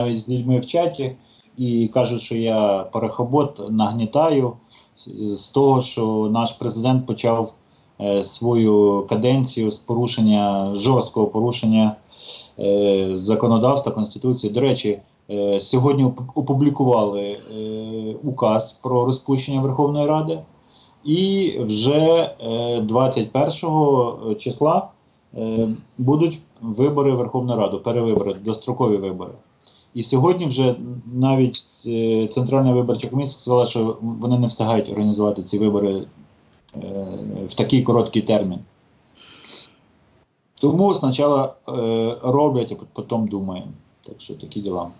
навіть з людьми в чаті і кажуть, що я парахобот нагнітаю з- того, що наш президент почав е, свою каденцію з порушення жорсткого порушення е, законодавства Конституції. До речі, е, сьогодні опублікували е, указ про розпущення Верховної Ради, і вже е, 21 числа будуть вибори в Верховну Раду, перевибори, дострокові вибори. І сьогодні вже навіть е, Центральна виборча комісія сказала, що вони не встигають організувати ці вибори е, в такий короткий термін. Тому спочатку е, роблять, а потім думаємо. Так що такі діла.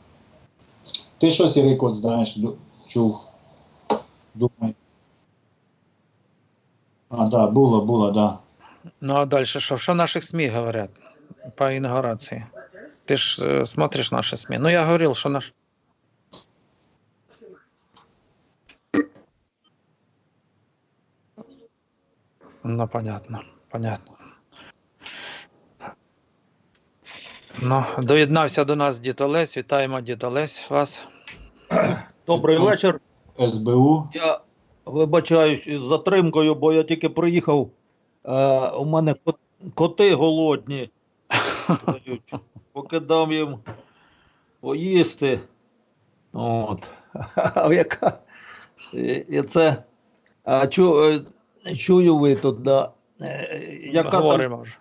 Ти що, Сірий Кот, знаєш, чув? Думай. А, так, да, було, було, так. Да. Ну а далі що? Що наших СМІ говорять по інаугурації? Ти ж е, смотриш наші СМІ. Ну я говорив, що наш. Ну, понятно, понятно. Ну, доєднався до нас дід Олесь. Вітаємо дід Олесь вас. Добрий вечір. СБУ. Я вибачаюсь із затримкою, бо я тільки приїхав. Е, у мене коти голодні. Поки дам їм поїсти. От. А яка? І, це. А чу, е, чую ви тут, да. Е, Яка, там, Говоримо вже.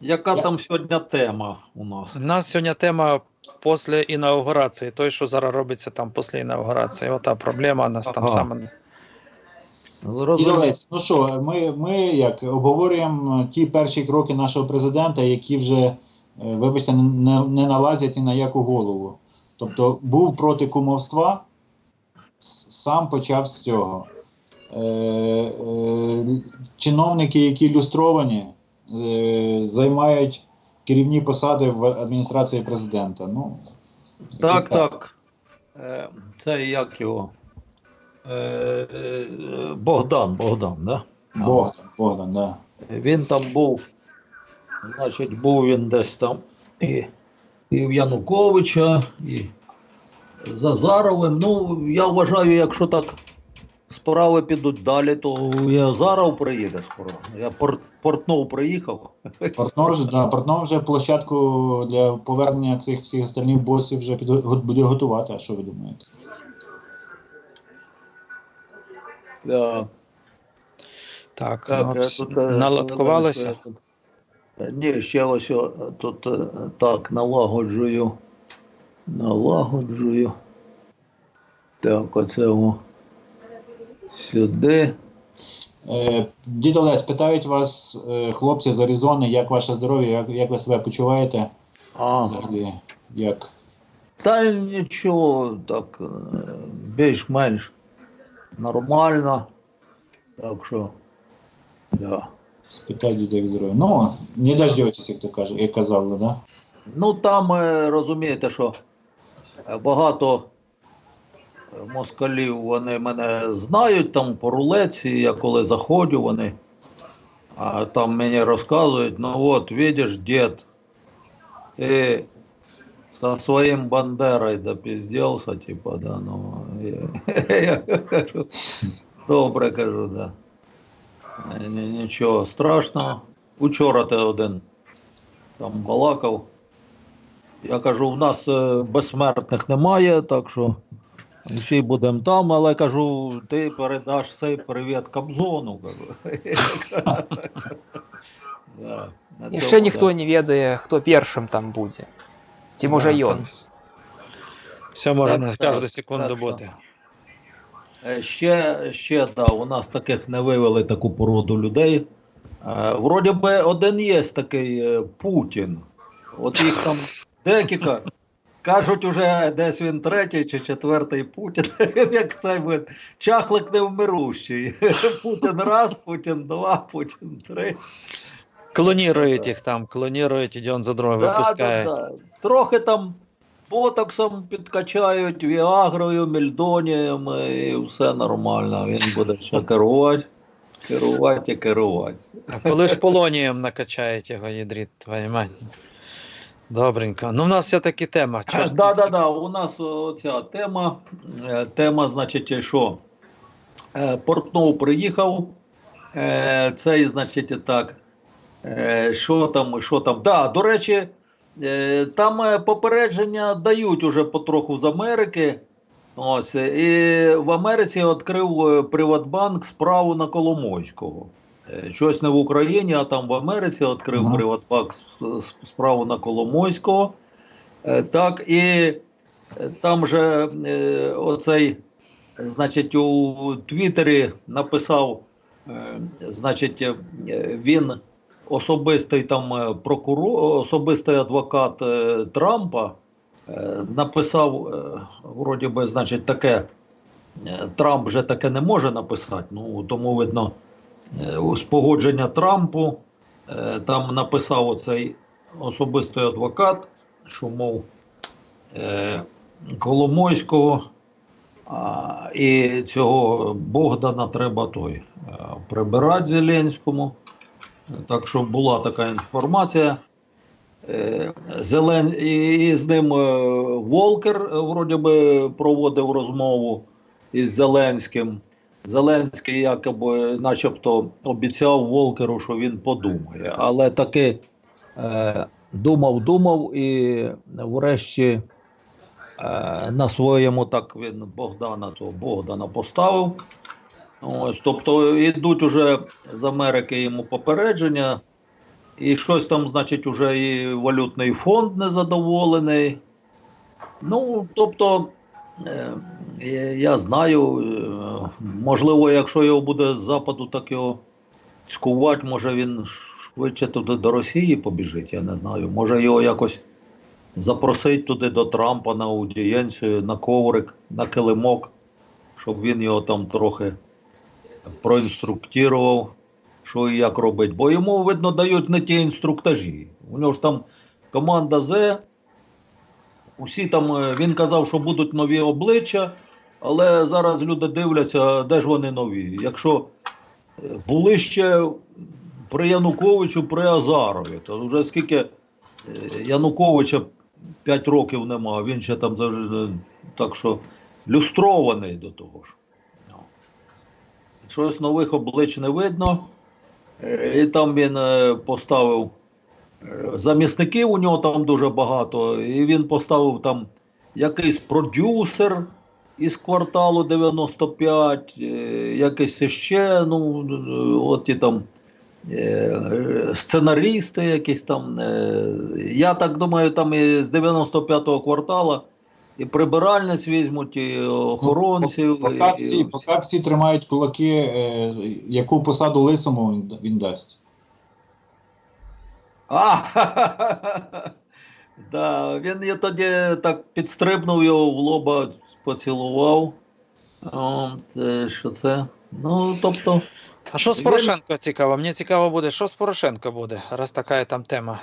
яка там сьогодні тема у нас? У нас сьогодні тема після інаугурації. Той, що зараз робиться там після інаугурації. Ота проблема у нас там Ага. саме. Зрозуміло. Ну що, ми, ми як обговорюємо ті перші кроки нашого президента, які вже, вибачте, не, не налазять ні на яку голову. Тобто був проти кумовства, сам почав з цього. Е, е, чиновники, які люстровані, е, займають керівні посади в адміністрації президента. Ну, Так, якось так. Е, Це як його? Е, е, Богдан, Богдан, да? Богдан, Богдан, да. Він там був, значить, був він десь там і, і в Януковича, і з Азаровим. Ну, я вважаю, якщо так справи підуть далі, то і Азаров приїде скоро. Я порт, Портнов приїхав. Портнов вже, да, Портнов вже площадку для повернення цих всіх остальних босів вже го- буде готувати. А що ви думаєте? Да. Так, Так, ну, тут, е, наладкувалися. Е, Ні, ще ось тут е, так налагоджую. Налагоджую. Так, оце о. Сюди. Е, Дід Олесь, питають вас е, хлопці з Аризони, як ваше здоров'я, як, як ви себе почуваєте? А, Взагалі, як? та нічого, так, е, більш-менш нормально. Так що, да. Діда, як здоров'я. Ну, не дождетесь, як то каже, як казали, да? Ну там е, розумієте, що багато москалів вони мене знають там по рулеці, я коли заходжу, вони а там мені розказують, ну от, видиш, дід, ти со своїм Бандерою допіздівся, типа, да, ну, я, я кажу, добре кажу, да. Ні- Нічого страшного. Учора ти один там балакав. Я кажу, в нас е, безсмертних немає, так що всі будемо там, але кажу, ти передаш цей привіт Кобзону. І ще ніхто не ведає, хто першим там буде. Ті може ён. Все може Так, на так, кожну секунду бути. Е, Ще, ще да, у нас таких не вивели таку породу людей. Е, вроді би один є такий е, Путін. От їх там декілька. Кажуть, уже десь він третій чи четвертий Путін. Він як цей він, чахлик невмирущий. Путін раз, Путін два, Путін три. Клонірують їх там, клонірують, і один за другим. Да, да, да. Трохи там ботоксом підкачають, віагрою, мільдонієм, і все нормально. Він буде ще керувати, керувати і керувати. А коли ж полонієм накачають його ядріт, мать. Добренько. Ну, в нас все-таки тема. Так, Час да, да, да. У нас оця тема. Е, Тема, значить, що е, Портнов приїхав. е, Цей, значить, так. Що там, що там? Да, до речі, там е, попередження дають уже потроху з Америки. Ось, і в Америці відкрив е, Приватбанк справу на Коломойського. Е, Щось не в Україні, а там в Америці відкрив Ага. Приватбанк справу на Коломойського. Е, Так, і е, там же е, оцей, значить, у Твіттері написав, е, значить, е, він особистий там е, прокурор, особистий адвокат е, Трампа е, написав, вроді би, значить, таке. Трамп вже таке не може написати, ну тому видно, у спогодження Трампу там написав оцей особистий адвокат, що мов Коломойського і цього Богдана треба той прибирати Зеленському. Так що була така інформація. Е, Зелен... І, з ним е, Волкер е, вроді би проводив розмову із Зеленським. Зеленський якоби начебто обіцяв Волкеру, що він подумає. Але таки думав, думав і врешті на своєму так він Богдана, того Богдана поставив. Ось, тобто йдуть уже з Америки йому попередження, і щось там, значить, уже і валютний фонд незадоволений. Ну, тобто, е, я- знаю, е, можливо, якщо його буде з западу, так його цькувати, може він швидше туди до Росії побіжить, я не знаю. Може його якось запросить туди до Трампа на аудієнцію, на коврик, на килимок, щоб він його там трохи проінструктував, що і як робити. Бо йому, видно, дають не ті інструктажі. У нього ж там команда З. Усі там, е, він казав, що будуть нові обличчя, але зараз люди дивляться, де ж вони нові. Якщо е, були ще при Януковичу, при Азарові, то вже скільки е, Януковича 5 років нема, він ще там так що люстрований до того ж. Щось нових облич не видно. І там він е, поставив е, замісників, у нього там дуже багато, і він поставив там якийсь продюсер із кварталу 95, е, якийсь ще, ну, от і там сценарісти якісь там. Я так думаю, там і з 95-го квартала і прибиральниць візьмуть, і охоронців. Поки і- всі, поки всі тримають кулаки, е, яку посаду лисому він, він дасть. А, да, він я тоді так підстрибнув його в лоба, поцілував. От, е, що це? Ну, тобто, А що з Порошенко цікаво? Мені цікаво буде, що з Порошенко буде, раз така там тема.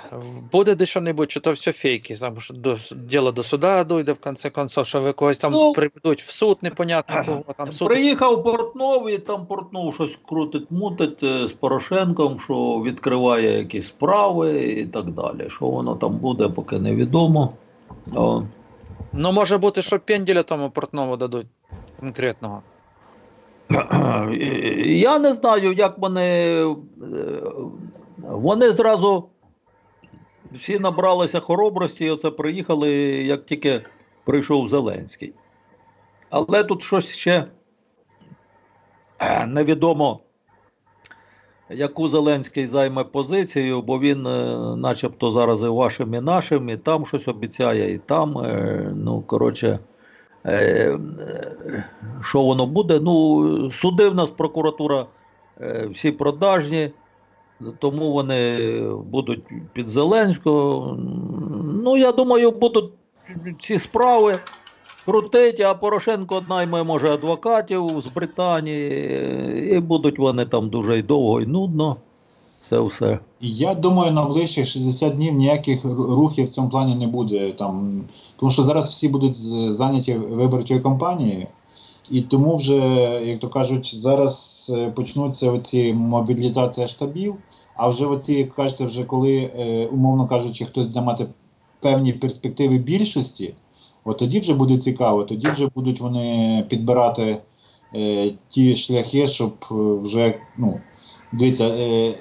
Буде де що-небудь, чи то все фейки, там що до, діло до суда дойде в конце концов, що ви когось там Ну, приведуть в суд, непонятно кого там суд. приїхав Портнов і там Портнов щось крутить, мутить е, з Порошенком, що відкриває якісь справи і так далі. Що воно там буде, поки невідомо. Ну, може бути, що пенділя тому Портнову дадуть конкретного. Я не знаю, як вони. е, Вони зразу всі набралися хоробрості і оце приїхали, як тільки прийшов Зеленський. Але тут щось ще е, невідомо, яку Зеленський займе позицію, бо він, е, начебто, зараз і вашим, і нашим, і там щось обіцяє, і там. Ну, коротше. Е, е, що воно буде? Ну, суди в нас прокуратура е, всі продажні, тому вони будуть під Зеленського. Ну, я думаю, будуть ці справи крутити, а Порошенко найме, може, адвокатів з Британії, і будуть вони там дуже й довго і нудно. Це все. Я думаю, на ближчих 60 днів ніяких рухів в цьому плані не буде. Там, тому що зараз всі будуть зайняті виборчою кампанією, і тому вже, як то кажуть, зараз е, почнуться оці мобілізація штабів. А вже оці, як кажете, вже коли, е, умовно кажучи, хтось буде мати певні перспективи більшості, от тоді вже буде цікаво, тоді вже будуть вони підбирати е, ті шляхи, щоб е, вже, ну, дивіться, е,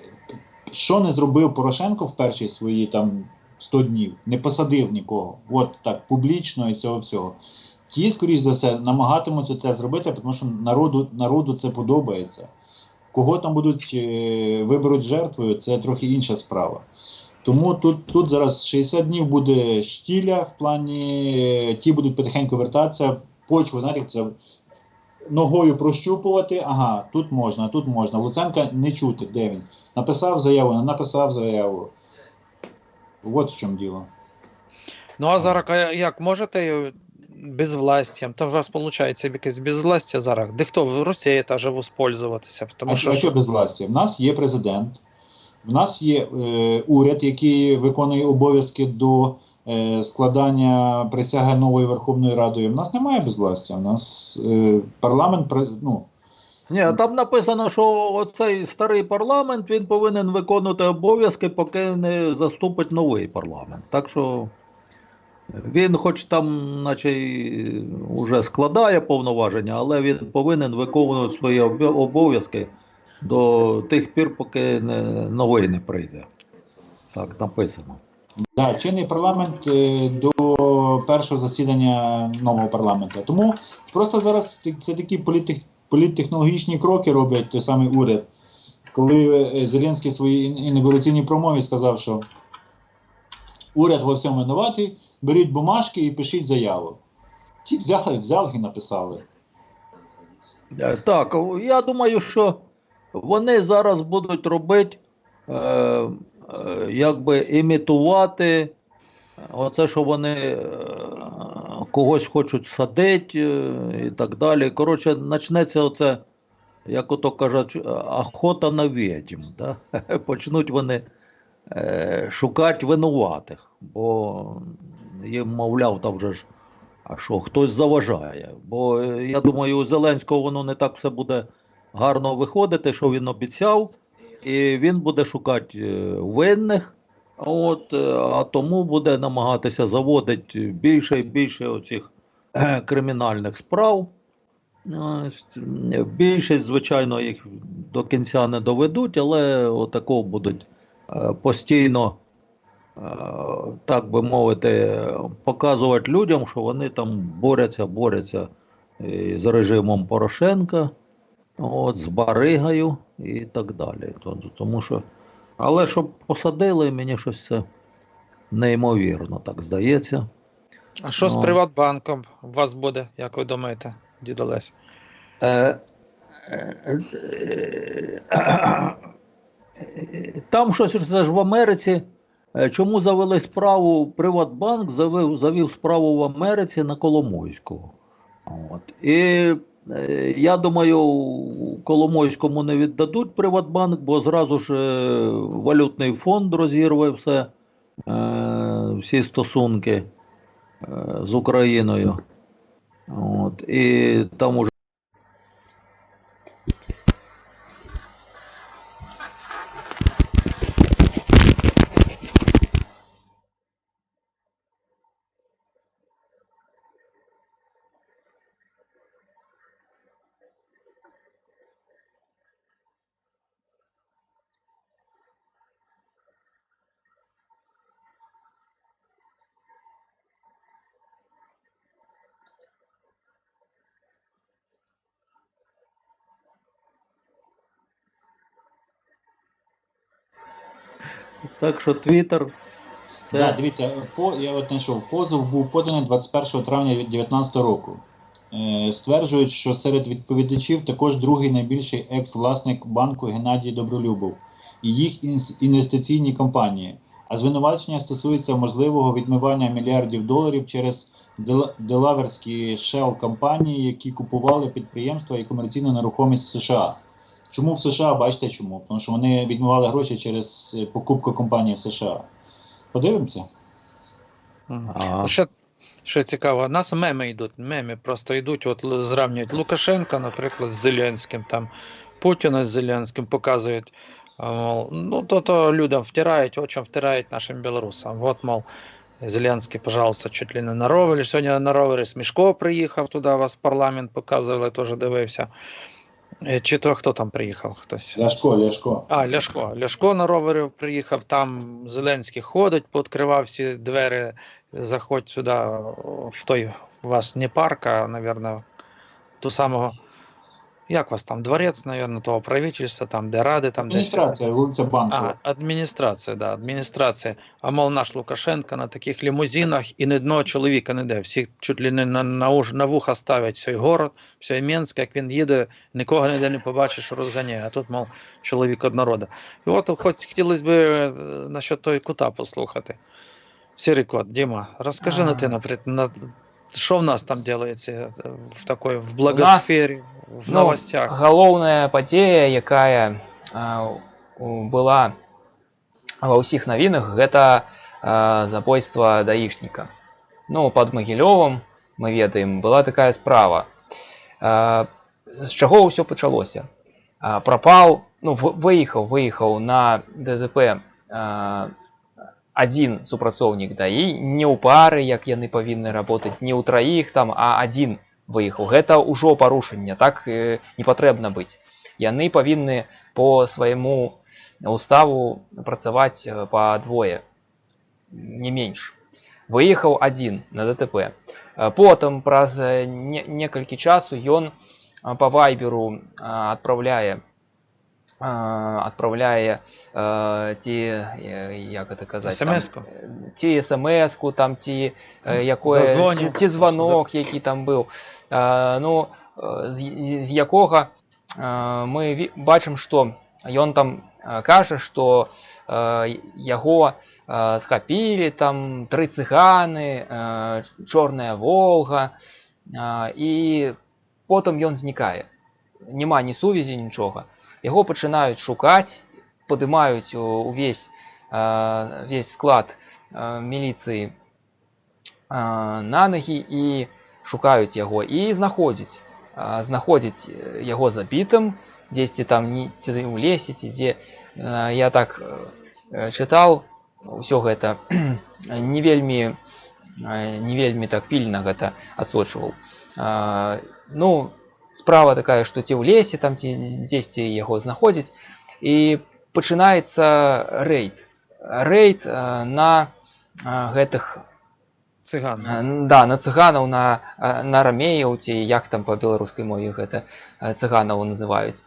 що не зробив Порошенко в перші свої там 100 днів, не посадив нікого. От так, публічно і цього всього. Ті, скоріш за все, намагатимуться це зробити, тому що народу, народу це подобається. Кого там будуть е, виберуть жертвою, це трохи інша справа. Тому тут, тут зараз 60 днів буде штіля в плані, е, ті будуть потихеньку вертатися, почву, знаєте, це ногою прощупувати, ага, тут можна, тут можна. Луценка не чути, де він. Написав заяву, не написав заяву. От в чому діло. Ну а зараз як можете безвластям? Та у вас виходить якесь безвластя зараз. Де хто в Росії та же воспользуватися? Тому а що, що, а що без власті? В нас є президент, в нас є е, уряд, який виконує обов'язки до е, складання присяги нової Верховної Радою. В нас немає безвластя. В нас е, парламент ну, Ні, там написано, що оцей старий парламент він повинен виконувати обов'язки, поки не заступить новий парламент. Так що він, хоч там, наче й уже складає повноваження, але він повинен виконувати свої обов'язки до тих пір, поки не, новий не прийде. Так написано. Да, чинний парламент е, до першого засідання нового парламенту. Тому просто зараз це такі політтех- політтехнологічні кроки роблять той самий уряд. Коли е, Зеленський в своїй ін- інаугураційній промові сказав, що уряд во всьому винуватий, беріть бумажки і пишіть заяву. Ті взяли, взяли і написали. Е, Так, я думаю, що вони зараз будуть робити, е, е, якби імітувати оце, що вони е, когось хочуть садити е, і так далі. Коротше, почнеться оце, як ото кажуть, охота на відьм. Да? Почнуть вони е, шукати винуватих, бо їм, мовляв, там вже ж. А що, хтось заважає? Бо е, я думаю, у Зеленського воно не так все буде гарно виходити, що він обіцяв, і він буде шукати е, винних. От, е, а тому буде намагатися заводити більше і більше оцих е, кримінальних справ. Більшість, звичайно, їх до кінця не доведуть, але отако будуть е, постійно так би мовити, показувати людям, що вони там борються, борються з режимом Порошенка, от, з Баригою і так далі. Тому що, але щоб посадили, мені щось це неймовірно, так здається. а що з ну. Приватбанком у вас буде, як ви думаєте, дід Олесь? Е, е, е, Там щось це ж в Америці. Е, Чому завели справу? Приватбанк завів, завів справу в Америці на Коломойського. От. І я думаю, Коломойському не віддадуть Приватбанк, бо зразу ж е, валютний фонд розірве все, е, всі стосунки е, з Україною. От. І там уже. Так що Твіттер це Да, дивіться, по, я от знайшов, позов був поданий 21 травня 2019 року. Е, стверджують, що серед відповідачів також другий найбільший екс-власник банку Геннадій Добролюбов і їх інвестиційні компанії. А звинувачення стосується можливого відмивання мільярдів доларів через дела- делаверські shell компанії, які купували підприємства і комерційну нерухомість США. Чому в США? Бачите чому? Тому що вони відмивали гроші через е, покупку компанії в США. Подивимося. Ага. Ще, ще цікаво, у нас меми йдуть, меми просто йдуть, от зрівнюють Лукашенка, наприклад, з Зеленським, там Путіна з Зеленським показують. Мол, ну, то, то людям втирають, очам втирають нашим білорусам. От, мол, Зеленський, пожалуйста, чуть ли не на ровері. Сьогодні на ровері Смішко приїхав туди, вас парламент показували, теж дивився. Е, Чи то хто там приїхав? Хтось. Ляшко, Ляшко. А, Ляшко. Ляшко на ровері приїхав, там Зеленський ходить, пооткривав всі двері, заходь сюди, в той, у вас не парк, а, мабуть, ту самого, як вас там, дворець, мабуть, того правительства, там, де ради, там, де. Адміністрація, вулиця Банкова. А, адміністрація, да, адміністрація. А мов наш Лукашенко на таких лімузинах і ні одного чоловіка не де. Всіх чуть ли не на, на, уж- на вуха ставлять цей город, все Мінськ, як він їде, нікого ніде не побачиш, розганяє. А тут, мов, чоловік однорода. І от хоч хотілося б е, насчет той кута послухати. Сірий кот, Діма, розкажи на ти, А. наприклад, на, що в нас там делається е, в такой, в благосфері, в Ну, новостях? галоўная падзея якая а, у- была ва ўсіх навінах гэта а, забойства даішніка ну под магілёвым мы ведаем была такая справа а, з чаго ўсё пачалося а, прапаў ну в- выехаў выехаў на ддп а, адзін супрацоўнік даі не ў пары як яны павінны работаць не ў траіх там а адзін выехаў гэта ўжо парушэнне так э, не патрэбна быць яны павінны по свайму уставу працаваць э, па двое не менш выехаў адзін на дтп Э, потым праз э, не, некалькі часу ён э, по вайберу адпраўляе адпраўляе э, ці э, як это казаць там, SMS-ку? э, ці смс-ку там ці э, якое Зазвонік. ці, ці званок які там быў э, ну э, з, з- з якога э, мы ві- бачым што ён там э, кажа што э, яго э, схапілі там тры цыганы э, чорная волга э, і потым ён знікае няма ні сувязі нічога яго пачынаюць шукаць падымаюць у- увесь э, весь склад э, міліцыі э, на ногі і шукаюць яго і знаходзіць э, знаходзіць э, яго забітым дзесьці там не ці ў лесе ці дзе э, я так э, чытаў ўсё гэта не вельмі э, не вельмі так пільна гэта адсочваў Э, ну справа такая што ці ў лесе там ці дзесьці яго знаходзіць і пачынаецца рэйд рэйд э, на э, гэтых Цыган. Э, да на цыганаў на э, на рамеяў ці як там па беларускай мове гэта э, цыганаў называюць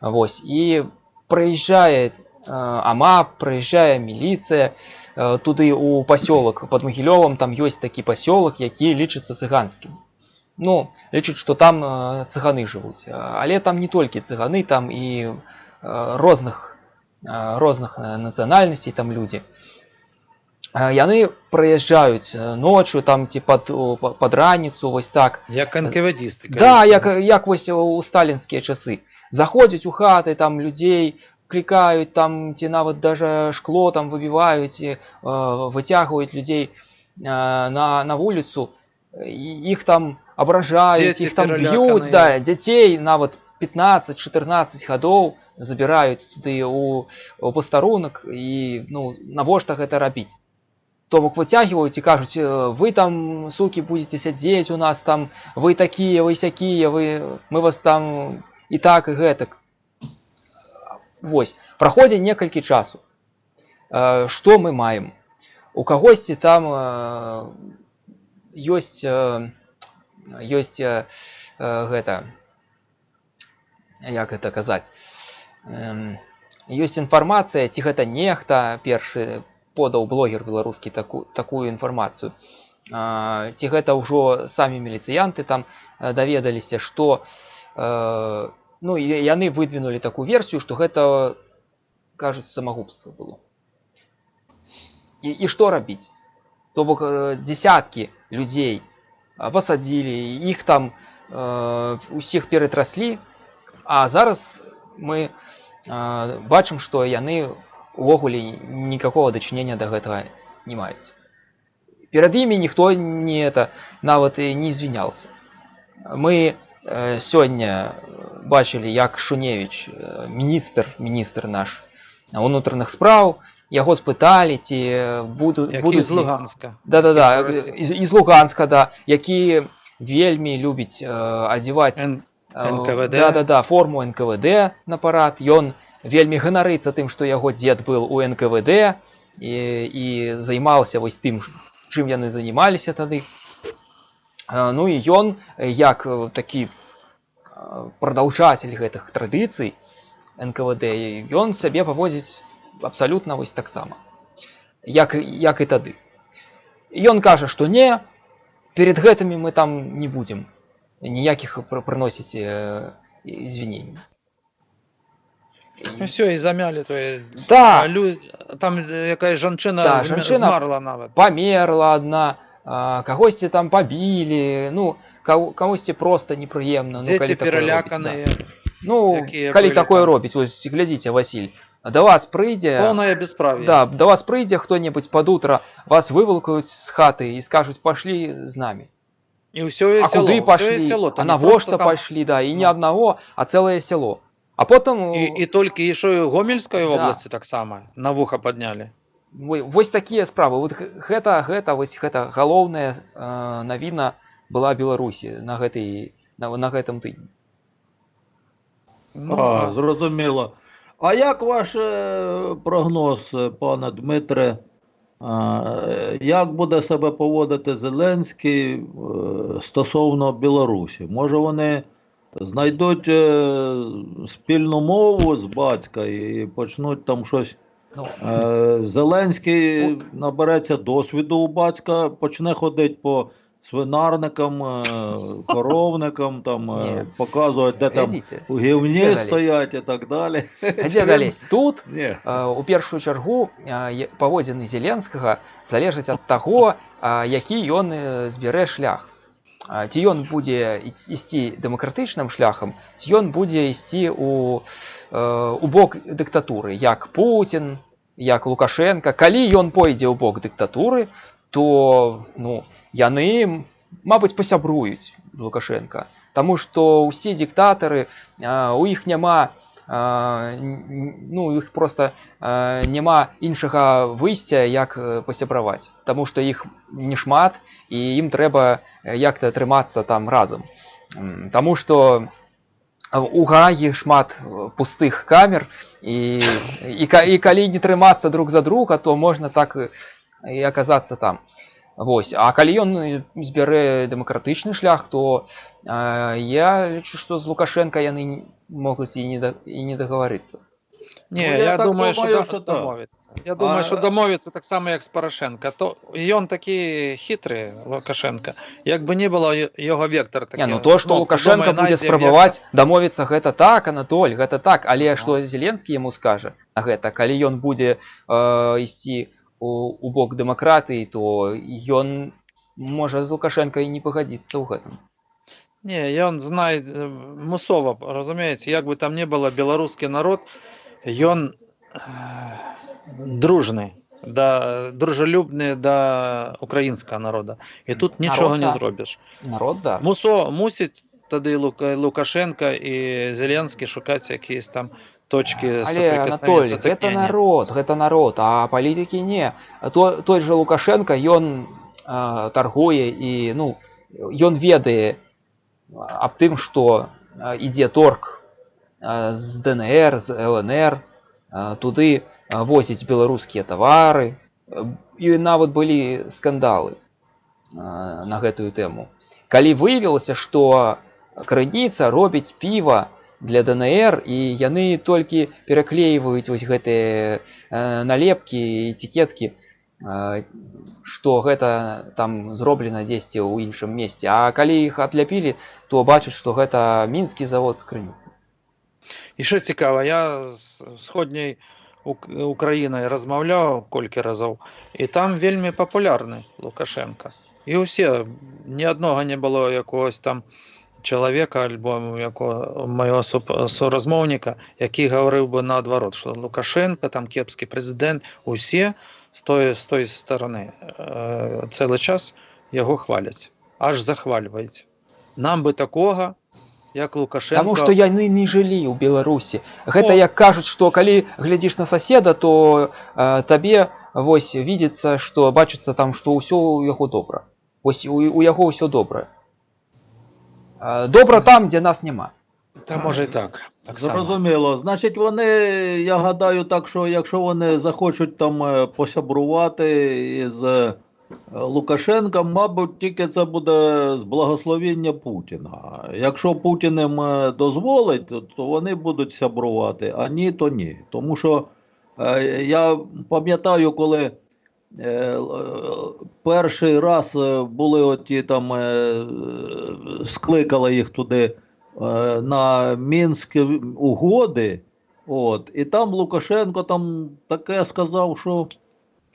Вось і прыязджае э, ама прыязджае міліцыя э, туды у пасёлак под магілёвам там ёсць такі пасёлак які лічыцца цыганскім ну лічыць што там э, цыганы жывуць Э, але там не толькі цыганы там і э, розных э, розных э, нацыянальнасцей там людзі Э, яны прыязджаюць э, ноччу там ці пад у- па- пад раніцу вось так Як анкавадісти. да як як вось у сталінскія часы заходзяць у хаты там людзей клікаюць там ці нават даже шкло там выбіваюць і э, выцягваюць людзей э, на на вуліцу і іх там абражаюць Дзеці іх там б'юць пераляканыя. да дзяцей нават 15-14 гадоў забіраюць туды у, у пастарунак і ну навошта гэта рабіць то бок выцягваюць і кажуць «Э, вы там сукі будете сядзець у нас там вы такія вы сякія вы мы вас там і так і гэтак Вось праходзіць некалькі часу Э, што мы маем у кагосьці там э, ёсць э, ёсць э, э, гэта як это казаць Эм, ёсць інфармацыя ці гэта нехта першы подаў блогер беларускі таку, такую інфармацыю а, ці гэта ўжо самі міліцыянты там э, даведаліся што э, ну і яны выдвинулі такую версію што гэта кажуць самагубства было і, і што рабіць то бок э, дзесяткі людзей а, пасадзілі іх там э, усіх ператраслі а зараз мы э, бачым што яны увогуле никакого дачынення да гэтага не маюць перад імі ніхто не это нават і не извинялся мы э, сёння бачылі як шуневич э, міністр міністр наш унутраных спраў яго спыталі ці буду Які будуць з Луганська. да да да які з Росії. з, з Луганска да які вельмі любіць э, адзяваць Н- Э, НКВД. Да, да, да, форму НКВД на парад. Ён вельмі ганарыцца тым, што яго дзед был у НКВД і, і займаўся вось тым, чым яны занималіся тады. Э, Ну і ён, э, як э, такі э, прадаўжатель гэтых традыцый НКВД, ён сябе паводзіць абсалютна вось таксама. Як, як і тады. Ён кажа, што не, перед гэтымі мы там не будзем ніякіх пр- прыносіць э, извинений. Ну все, і замялі твоє. Да, Лю... Там е, якась жанчина, Да, зм- жанчина- змерла навіть. памерла одна, а, кагосьці там пабілі, ну, каго- камусьці проста непрыемна. ну, Дзеці калі такое робіць, переляканыя. да. Ну, якія калі былі такое там. робіць, вось глядзіце, Васіль, да вас прыйдзе... Повне безправ'я. Да, да вас прыйдзе хто-небудзь пад утра, вас вывалкаюць з хаты і скажуць пашлі з намі. І ўсё А село, куды ўсё пашлі? село, А там не навошта просто там- пашлі, да, і не Ну. аднаго, а цэлае сяло. А потым І, і толькі ішо і Гомельскай Да. обласці таксама на вуха паднялі. Во- вось такія справы вот г- гэта гэта вось гэта галоўная э, навіна была беларусі на гэтай на, на гэтым тыдні Ну, А, як ваш е, прогноз, е, пане Дмитре? Е, Як буде себе поводити Зеленський стосовно Білорусі? Може вони знайдуть спільну мову з батька і почнуть там щось. ну, Зеленський набереться досвіду у батька, почне ходити по свинарникам, е, коровникам, там, е, Ні. показувати, де там глядзіце у гівні Де залізь? стоять і так далі. дзе далезь тут Ні. э, у першую чаргу э, е- паводзіны зеленскага залежаць ад таго а, які ён э, збярэ шлях А, ці ён будзе іць- ісці дэмакратычным шляхам ці ён будзе ісці у э, у бок дыктатуры як Путін як лукашенко калі ён пойдзе ў бок дыктатуры то ну яны мабыць пасябруюць з лукашенко Таму што ўсе дыктатары а, у іх няма а, н- н- ну у іх просто а, няма іншага выйсця як э, пасябраваць Таму што іх не шмат і ім трэба э, як-то трымацца там разам М, Таму што а, у Гагі шмат э, пустых камер і, і, ка- і калі не трымацца друг за друга то можна так і- і аказацца там Вось А калі ён э, збярэ дэмакратычны шлях то а, я лічу што з лукашенко яны не- могуць і не да, і не дагаварыцца Ні, Ну, я, я так думаю, думаю, що, що да- так. домовиться. Я думаю, А- що домовиться так само, як з Порошенка. То і він такий хитрий, Лукашенко. Якби не було й- його вектор такий. Не, ну то, што ну, Лукашенко думаю, будзе знайдзе спрабаваць дамовіцца гэта так, Анатоль, гэта так, але што Зеленскі яму скажа на гэта, калі ён будзе э, ісці у, у бок дэмакратыі, то ён можа з Лукашенко і не пагадзіцца ў гэтым. Ні, ён знає е, мусово, розумієте, як би там не було, білоруський народ, він е, дружний, да, дружелюбний до українського народу. І тут нічого не так. зробиш. Народ да. Мусо, мусить тоді Лука, Лукашенко і Зеленський шукати якісь там точки Але соприкосновення, Анатоль, гэта сутыкнення. народ, гэта народ, а палітыкі не. То, той же Лукашенко ён э, таргуе і ну ён ведае аб тым, што э, ідзе торг э, з ДНР, з ЛНР, э, туды э, возіць беларускія тавары. Э, І нават былі скандалы э, на гэтую тэму. Калі выявілася, што крыніца робіць піва для ДНР і яны толькі пераклейваюць вось гэтыя э, налепкі і этикеткі э, што гэта там зроблена дзесьці ў іншым месце А калі іх адляпілі то бачаць што гэта мінскі завод крыніцы І що цікаво, я з сходняй Ук- Україною розмовляв кілька разів, і там вельми популярний Лукашенко. І усі, ні одного не було якогось там чоловіка або якого моєго суп- сорозмовника, який говорив би наоборот, що Лукашенко, там кепський президент, усі з тої, з тої сторони е, цілий час його хвалять, аж захвалюють. Нам би такого як Лукашенко Таму што яны не жылі ў Беларусі. Гэта О. як кажуць, што калі глядзіш на соседа, то э, табе вось видится, што бачыцца там, што ўсё ў яго добра. Вось у, у яго ўсё добра. Э, добра там, дзе нас няма. Та може і так. так само. Зрозуміло. Значить, вони, я гадаю, так, що якщо вони захочуть там е, посябрувати із е, Лукашенком, мабуть, тільки це буде з благословення Путіна. Якщо Путін їм е, дозволить, то- вони будуть сябрувати, а ні, то ні. Тому що е, я пам'ятаю, коли е, перший раз е, були оті там, е, скликали їх туди е, на Мінські угоди. От, і там Лукашенко там таке сказав, що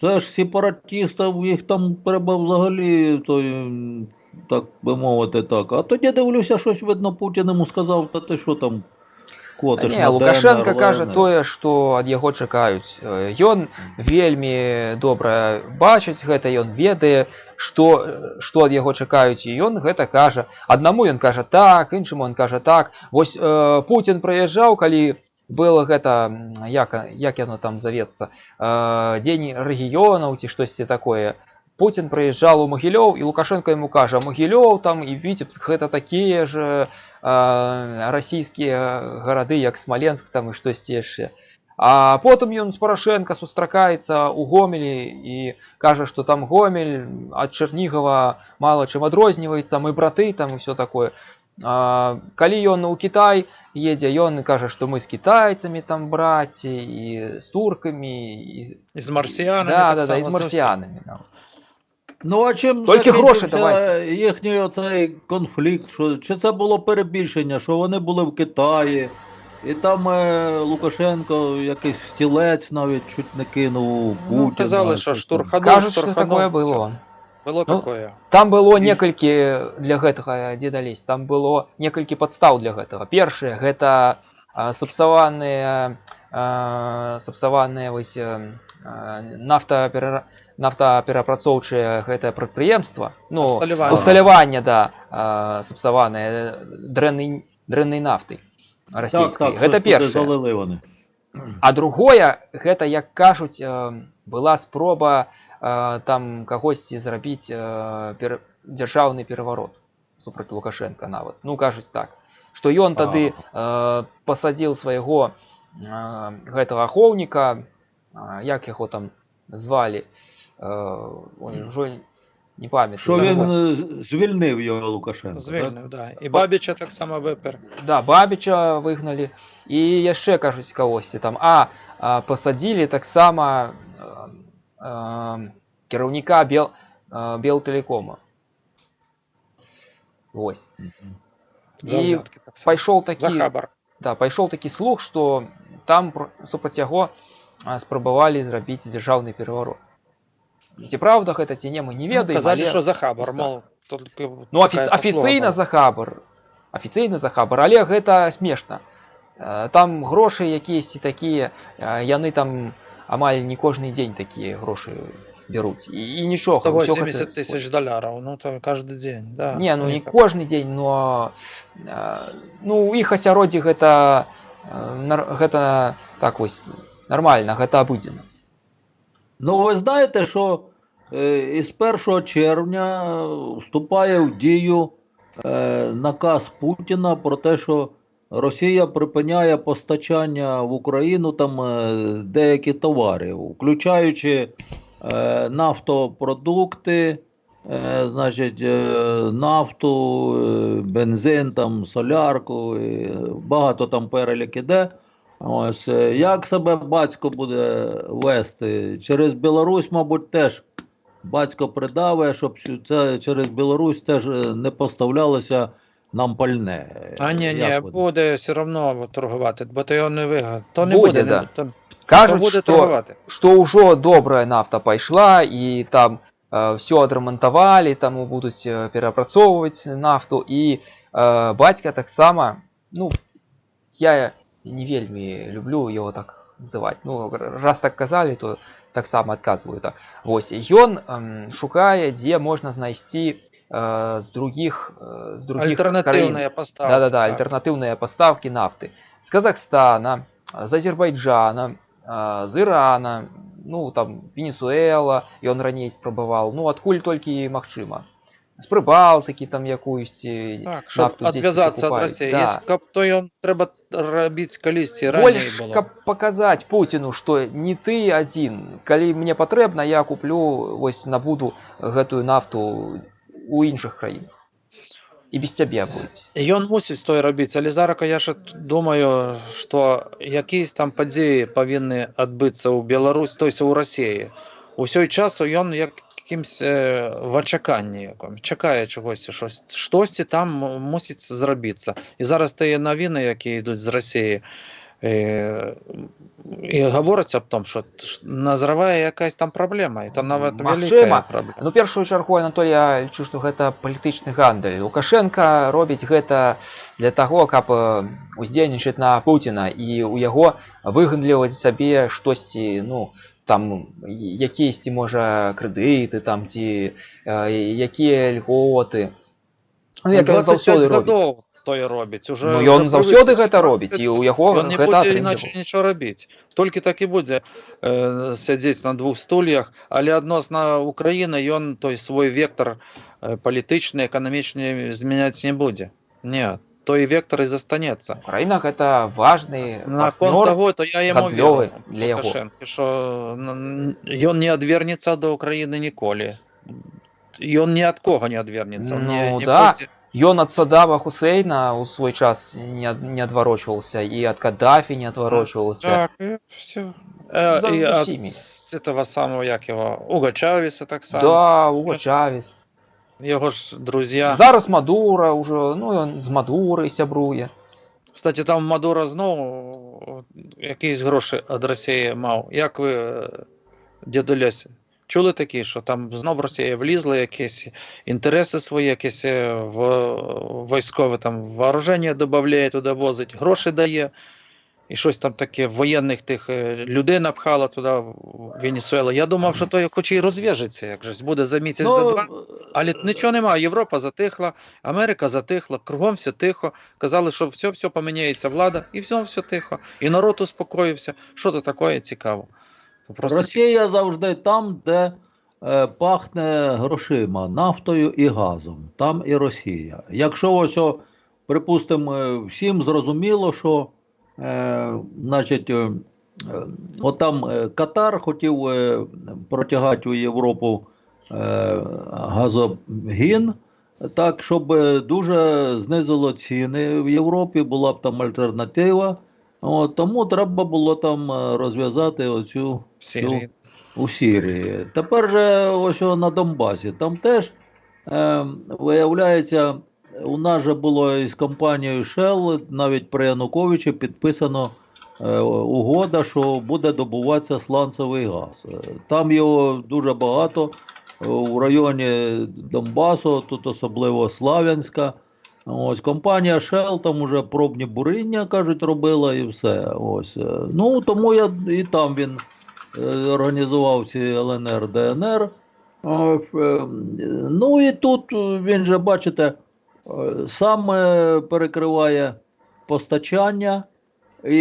це ж сепаратістів, їх там треба взагалі, то, так би мовити, так. А тоді дивлюся, щось видно, Путін йому сказав, та ти що там Та котиш Не, на Лукашенко ДНР, кажа ЛНР. тое, што ад яго чакаюць. Э, Ён вельмі добра бачыць гэта, ён ведае, што, што ад яго чакаюць і ён гэта кажа. Аднаму ён кажа так, іншаму ён кажа так. Вось э, Путін прыязджаў, калі было гэта м, як, як яно там завецца э, дзень рэгіёнаў ці штосьці такое. Путін прыязджаў у Магілёў і Лукашенко яму кажа Магілёў там і Віцебск гэта такія ж э, расійскія гарады як Смаленск там і штосьці яшчэ. А потым ён з Парашенко сустракаецца ў гомелі і кажа, што там гомель ад Чарнігава мала чым адрозніваецца, мы браты там і все такое. А, калі ён у Кітай едзе, ён кажа, што мы з кітайцамі там браці і з туркамі і І з марсіянами. да, так да, да, і само, з це все. марсіянамі. Да. Ну, а чим Тільки гроші закінчився давайте. їхній оцей конфлікт? Що, чи це було перебільшення, що вони були в Китаї, і там е, Лукашенко якийсь стілець навіть чуть не кинув Путіна. Ну, казали, що щось там. штурханув, Кажуть, що штурханув. такое все. было. Было Ну, такое. Там было І- некалькі для гэтага дзе далезь там было некалькі падстаў для гэтага першае гэта а, сапсаваныя а, сапсаваныя вось а, нафтаперара нафтаперапрацоўчыя гэтае прадпрыемства ну Усталяванне. усталяванне да а, сапсаваныя дрэннай дрэннай нафтай Так, расійскай так, гэта щось туди першае залили вони. А другое гэта як кажуць э, была спроба э, там кагосьці зрабіць э, пер... дзяржаўны пераварот супраць лукашенко нават ну кажуць так што ён тады э, пасадзіў свайго э, гэтага ахоўніка э, як яго там звалі э, ой, ўжо не памятаю Що Ну, він вось. е, звільнив його Лукашенко. так? Звільнив, да. І Бабіча так само випер. Да, Бабіча выгналі і яшчэ кажуць кагосьці там а, а пасадзілі таксама э, э, кіраўніка бел э, белтэлекома Вось Мгм. За І взятки так само. пайшоў За такі хабар. да, пайшоў такі слух што там пр- супраць яго а, спрабавалі зрабіць дзяржаўны пераварот ці праўда гэта ці не мы не Ну, ведаем казали, але... що за хабар, так. мол, тільки Ну, така афі... послуга афіцыйна була. за хабар. Афіцыйна за хабар, але гэта смешна. Э, Там грошы якіясьці такія, э, яны там амаль не кожны дзень такія грошы бяруць. І, і нічога. усё 180 гэта- тисяч доларів, ну то кожен день, да. Не, ну не Ніяк. кожны дзень, но э, ну у іх асяроддзі гэта э, нар- гэта так вось нармальна, гэта абыдзена. Ну, ви знаєте, що е, із 1 червня е, вступає в дію е, наказ Путіна про те, що Росія припиняє постачання в Україну там е, деякі товарів, включаючи е, нафтопродукти, е, значить, е, нафту, е, бензин, там, солярку, багато там перелік іде. Ось е, як себе батько буде вести? Через Білорусь, мабуть, теж батько придаве, щоб це через Білорусь теж е, не поставлялося нам пальне. А ні, ні, Як ви буде все одно торгувати, бо то його не вигадає. То не Буде, буде, да. не, то, то Кажуць, буде што торгувати. што ўжо добрая нафта пайшла і там э, все адрамантавалі таму будуць э, перапрацоўваць нафту і э, бацька таксама ну я не вельмі люблю его так называть ну р- раз так казалі то таксама адказваю так вось ён эм, шукае дзе можна знайсці э, с других, э, с других краин. Альтернативная поставка. Да-да-да, так. альтернативные поставки нафты. С Казахстана, с Азербайджана, а, з Ірана, ну там Венесуэла, ён раней спрабаваў, ну адкуль толькі магчыма. З Прыбалтыкі там якуюсьці Так, щоб нафту здесь адв'язатися від покупаюць. Росії. Да. Якщо каб то ён треба робити колісці ранее Больш було. каб паказаць Пуціну, што не ты адзін. Калі мне патрэбна, я куплю вось набуду гэтую нафту у іншых краінах. І без цябе абойдусь. Ён мусіць той рабіць, але зараз я ж думаю, што якісь там падзеі павінны адбыцца ў Беларусь, то есть у Расіі. Усёй часу ён як якимсь е, в очаканні якому, чекає чогось, щось, штосьці там м- мусить зробитися. І зараз ті новини, які йдуть з Росії, е, і говориться об тому, що ш- назріває якась там проблема, і це навіть Магчыма. велика проблема. Ну першую чаргу Анатолій я лічу, што гэта палітычны гандаль. Лукашенко робіць гэта для таго, каб э, уздзейнічаць на Пуціна і у яго выгандліваць сабе штосьці, ну там якісь можа крэдыты там ці э, якія льготы. Ну, як ён 25 заўсёды робіць. гадоў той робіць уже Ну ён вже заўсёды привык. гэта робіць і ў яго Ён не гэта будзе іначе атрымліваецца. нічого робіць. Толькі так і будзе э, сядзець на двух стульях, але адносна Украіны ён той свой вектор э, палітычны, эканамічны змяняць не будзе. Не, той вектор і застанецца. Украіна гэта важны Наконт партнёр. того, то я яму гандлёвы веру, для яго. Лукашэнку, што н- ён не адвернецца да Украіны ніколі. Ён ні ад кого не адвернецца. Ну, не, не да. будзе- Ён ад Садама Хусейна ў свой час не, ад- не адварочваўся і ад Каддафі не адварочваўся. Так, и все. Э, За и от усими. с этого самого, як его, Уга Чавеса так само. Да, Уго Чавес. Его ж друзья. Зараз Мадура ўжо, ну ён з Мадурай сябруе. Кстати, там Мадура знову якісь гроші від Росії мав. Як ви, е, чули такі, що там знов Росія влізла, якісь інтереси свої, якісь е, в військове там вооруження додає, туди возить, гроші дає. І щось там таке воєнних тих е, людей напхало туди в Венесуелу. Я думав, що то хоч і розв'яжеться, як же буде за місяць, за два. Але нічого немає. Європа затихла, Америка затихла, кругом все тихо. Казали, що все, все поміняється влада, і все, все тихо. І народ успокоївся. Що то таке цікаво? То Просто Росія завжди там, де е, пахне грошима, нафтою і газом. Там і Росія. Якщо ось, припустимо, е, всім зрозуміло, що е, значить, е, е, отам е, Катар хотів е, протягати у Європу е, газогін, так, щоб е, дуже знизило ціни в Європі, була б там альтернатива. От, тому треба було там е, розв'язати оцю Сирії. у Сірії. Тепер же ось на Донбасі. Там теж е, виявляється, у нас же було із компанією Shell, навіть при Януковичі підписано е, угода, що буде добуватися сланцевий газ. Е, Там його дуже багато е, у районі Донбасу, тут особливо Слав'янська. Ось компанія Shell там уже пробні буріння, кажуть, робила і все. Ось. Ну, тому я і там він організував ці ЛНР, ДНР. Ну і тут він же, бачите, сам е, перекриває постачання, і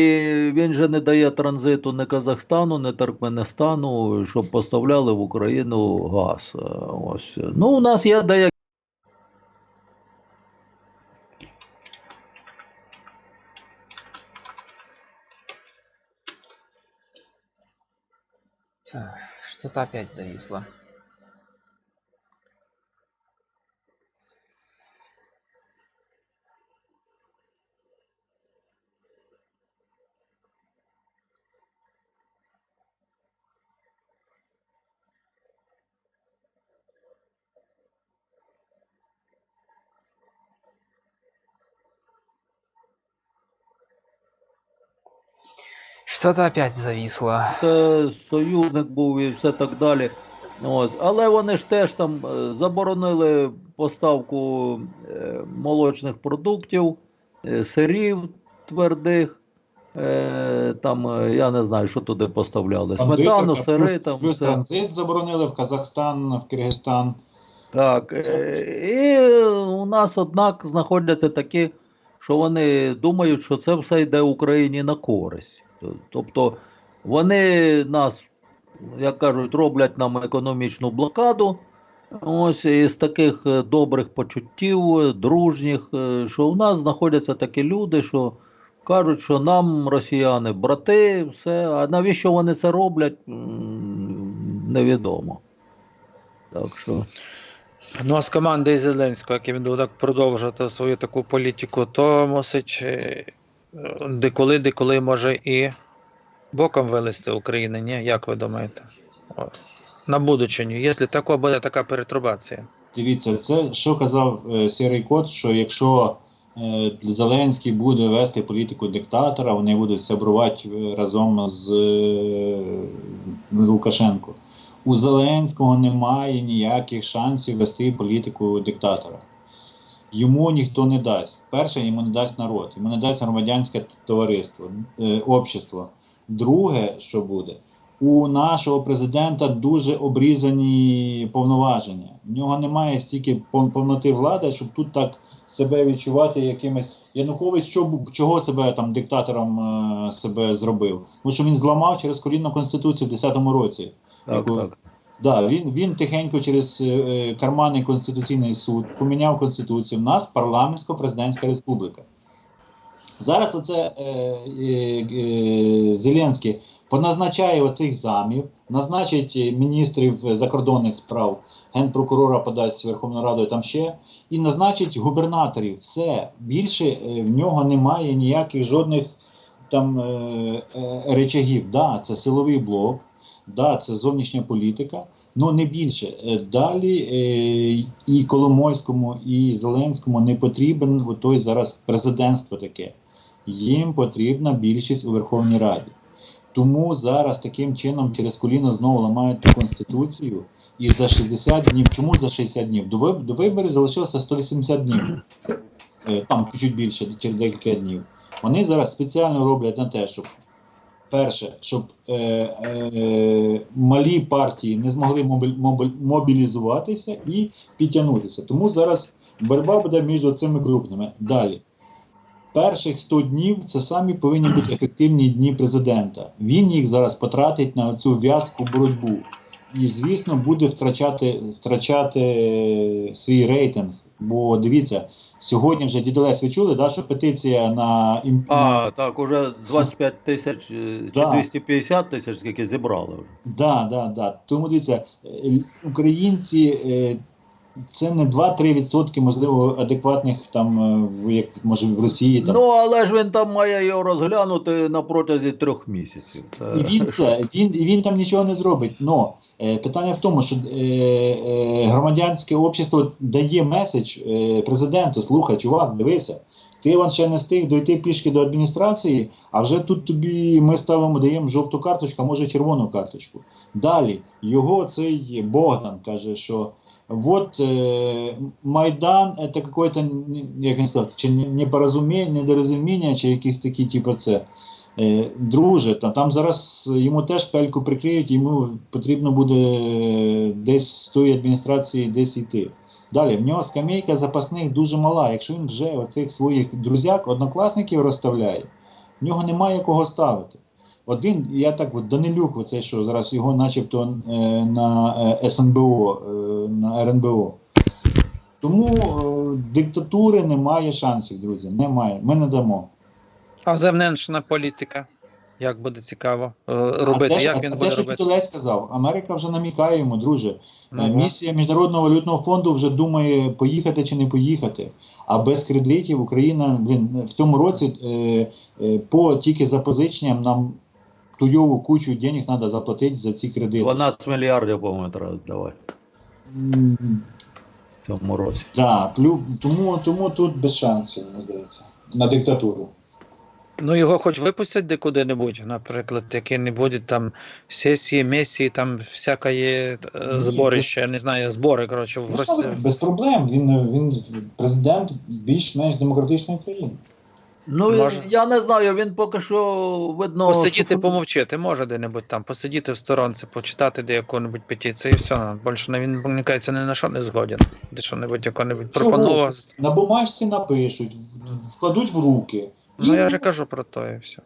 він же не дає транзиту ні Казахстану, ні Туркменистану, щоб поставляли в Україну газ. Е, Ось. Ну, у нас є деякі. Так, Что-то опять зависло. Что-то опять зависло. це союзник був і все так далі. Ось. Але вони ж теж там е, заборонили поставку е, молочних продуктів, е, сирів твердих. Там, я не знаю, що туди поставляли. Сметану, сири, там плюс все. транзит заборонили в Казахстан, в Киргизстан. Так. І у нас, однак, знаходяться такі, що вони думають, що це все йде Україні на користь. Тобто вони нас, як кажуть, роблять нам економічну блокаду. Ось із таких е, добрих почуттів, дружніх, е, що у нас знаходяться такі люди, що кажуть, що нам росіяни брати, все. А навіщо вони це роблять, невідомо. Так що. Ну а з командою Зеленського, як він буде продовжувати свою таку політику, то мусить е, деколи, деколи може і боком вилезти України, ні? Як ви думаєте? На будучиню, якщо тако буде така перетрубація. Дивіться, це що казав е, Сірий Кот, що якщо е, Зеленський буде вести політику диктатора, вони будуть сябрувати е, разом з е, Лукашенко. У Зеленського немає ніяких шансів вести політику диктатора. Йому ніхто не дасть. Перше, йому не дасть народ, йому не дасть громадянське товариство, е, общество. Друге, що буде, у нашого президента дуже обрізані повноваження. В нього немає стільки повноти влади, щоб тут так себе відчувати якимось. Янукович що, чого себе там диктатором е, себе зробив? Тому що він зламав через колінну конституцію в 10-му році. Так, Яку- так. Да, він, він тихенько через е, е, карманний конституційний суд поміняв конституцію. У нас парламентсько-президентська республіка. Зараз оце е, е, е, Зеленський поназначає оцих замів, назначить міністрів закордонних справ, генпрокурора подасть Верховну Раду і там ще, і назначить губернаторів. Все більше е, в нього немає ніяких жодних там е, е, речагів. Да, це силовий блок, да, це зовнішня політика. Ну не більше. Е, Далі е, і Коломойському, і Зеленському не потрібен той зараз президентство таке. Їм потрібна більшість у Верховній Раді. Тому зараз таким чином через коліно знову ламають ту конституцію. І за 60 днів. Чому за 60 днів? До виборів залишилося 180 днів. Е, Там чуть більше, через декілька днів. Вони зараз спеціально роблять на те, щоб перше, щоб е, е, малі партії не змогли мобілізуватися і підтягнутися. Тому зараз боротьба буде між цими крупними. Далі. Перших 100 днів це самі повинні бути ефективні дні президента. Він їх зараз потратить на цю в'язку боротьбу. І, звісно, буде втрачати, втрачати свій рейтинг. Бо дивіться, сьогодні вже дідолець ви чули, да, що петиція на А, так, уже 25 тисяч е, чи Да. 250 тисяч, скільки зібрали вже. Да, да, да. Тому дивіться, е, українці е, це не 2-3%, можливо, адекватних там, е, в як може в Росії. Там. Ну, але ж він там має його розглянути на протязі трьох місяців. Це... Він це, він, він там нічого не зробить. Но е, питання в тому, що е, е, громадянське общество дає меседж е, президенту: слухай, чувак, дивися. Ти вон ще не встиг дойти пішки до адміністрації, а вже тут тобі ми ставимо, даємо жовту карточку, а може червону карточку. Далі його цей Богдан каже, що вот е, Майдан це какое-то, як він сказав, чи не- непорозуміння, недорозуміння, чи якісь такі, типу, це. Е, Друже, там, там зараз йому теж пельку прикриють, йому потрібно буде е, десь з тої адміністрації десь йти. Далі, в нього скамейка запасних дуже мала. Якщо він вже оцих своїх друзяк, однокласників розставляє, в нього немає кого ставити. Один, я так от Данилюк, оцей, що зараз його начебто е, на е, СНБО, е, на РНБО. Тому е, диктатури немає шансів, друзі. Немає. Ми не дамо. А зовнішня політика. Як буде цікаво е, робити? а те, Як а він те, буде що робити? Кітолець сказав, Америка вже намікає йому, друже. Е, Місія Міжнародного валютного фонду вже думає, поїхати чи не поїхати. А без кредитів Україна блін, в цьому році е, е, по тільки запозиченням нам туйову кучу денег треба заплатити за ці кредити. 12 мільярдів, по-моєму, треба давати М, в цьому році. Да, тому, тому тут без шансів, мені здається, на диктатуру. Ну його хоч випустять де куди-небудь, наприклад, які-небудь там сесії, месії, там всяке є е, зборище, я не знаю, збори, коротше, в Ну, Росії. Без проблем. Він, він президент більш-менш демократичної країни. Ну, Може. я не знаю, він поки що видно. Посидіти, помовчити, може де-небудь там, посидіти в сторонці, почитати де яку-небудь петицію і все. Більше він, мені кажеться, ні на що не згоден. Де що-небудь яку-небудь Чого? пропонував. На бумажці напишуть, вкладуть в руки. Ну І я ж кажу про то і все.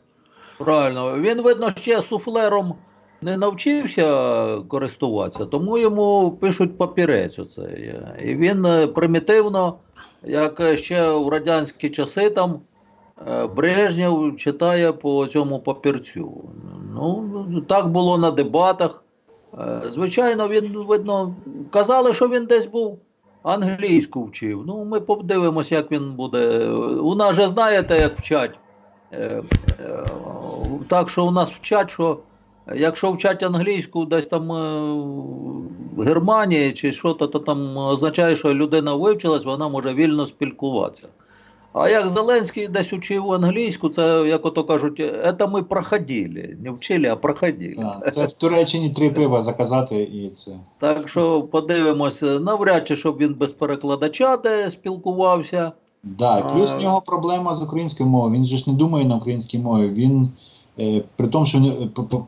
Правильно. Він, видно, ще суфлером не навчився користуватися, тому йому пишуть папірець. Оце. І він е, примітивно, як ще в радянські часи там е, Брежнєв читає по цьому папірцю. Ну, так було на дебатах. Е, Звичайно, він, видно, казали, що він десь був англійську вчив. Ну, ми подивимося, як він буде. У нас же знаєте, як вчать. Е, е, Так що у нас вчать, що якщо вчать англійську десь там в Германії чи що, то, то там означає, що людина вивчилась, вона може вільно спілкуватися. А як Зеленський десь учив англійську, це, як ото кажуть, це ми проходили. Не вчили, а проходили. Так, це в Туреччині три пива заказати і це. Так що подивимося, навряд чи щоб він без перекладача де спілкувався. Да, плюс А. в нього проблема з українською мовою. Він же ж не думає на українській мові. Він при тому, що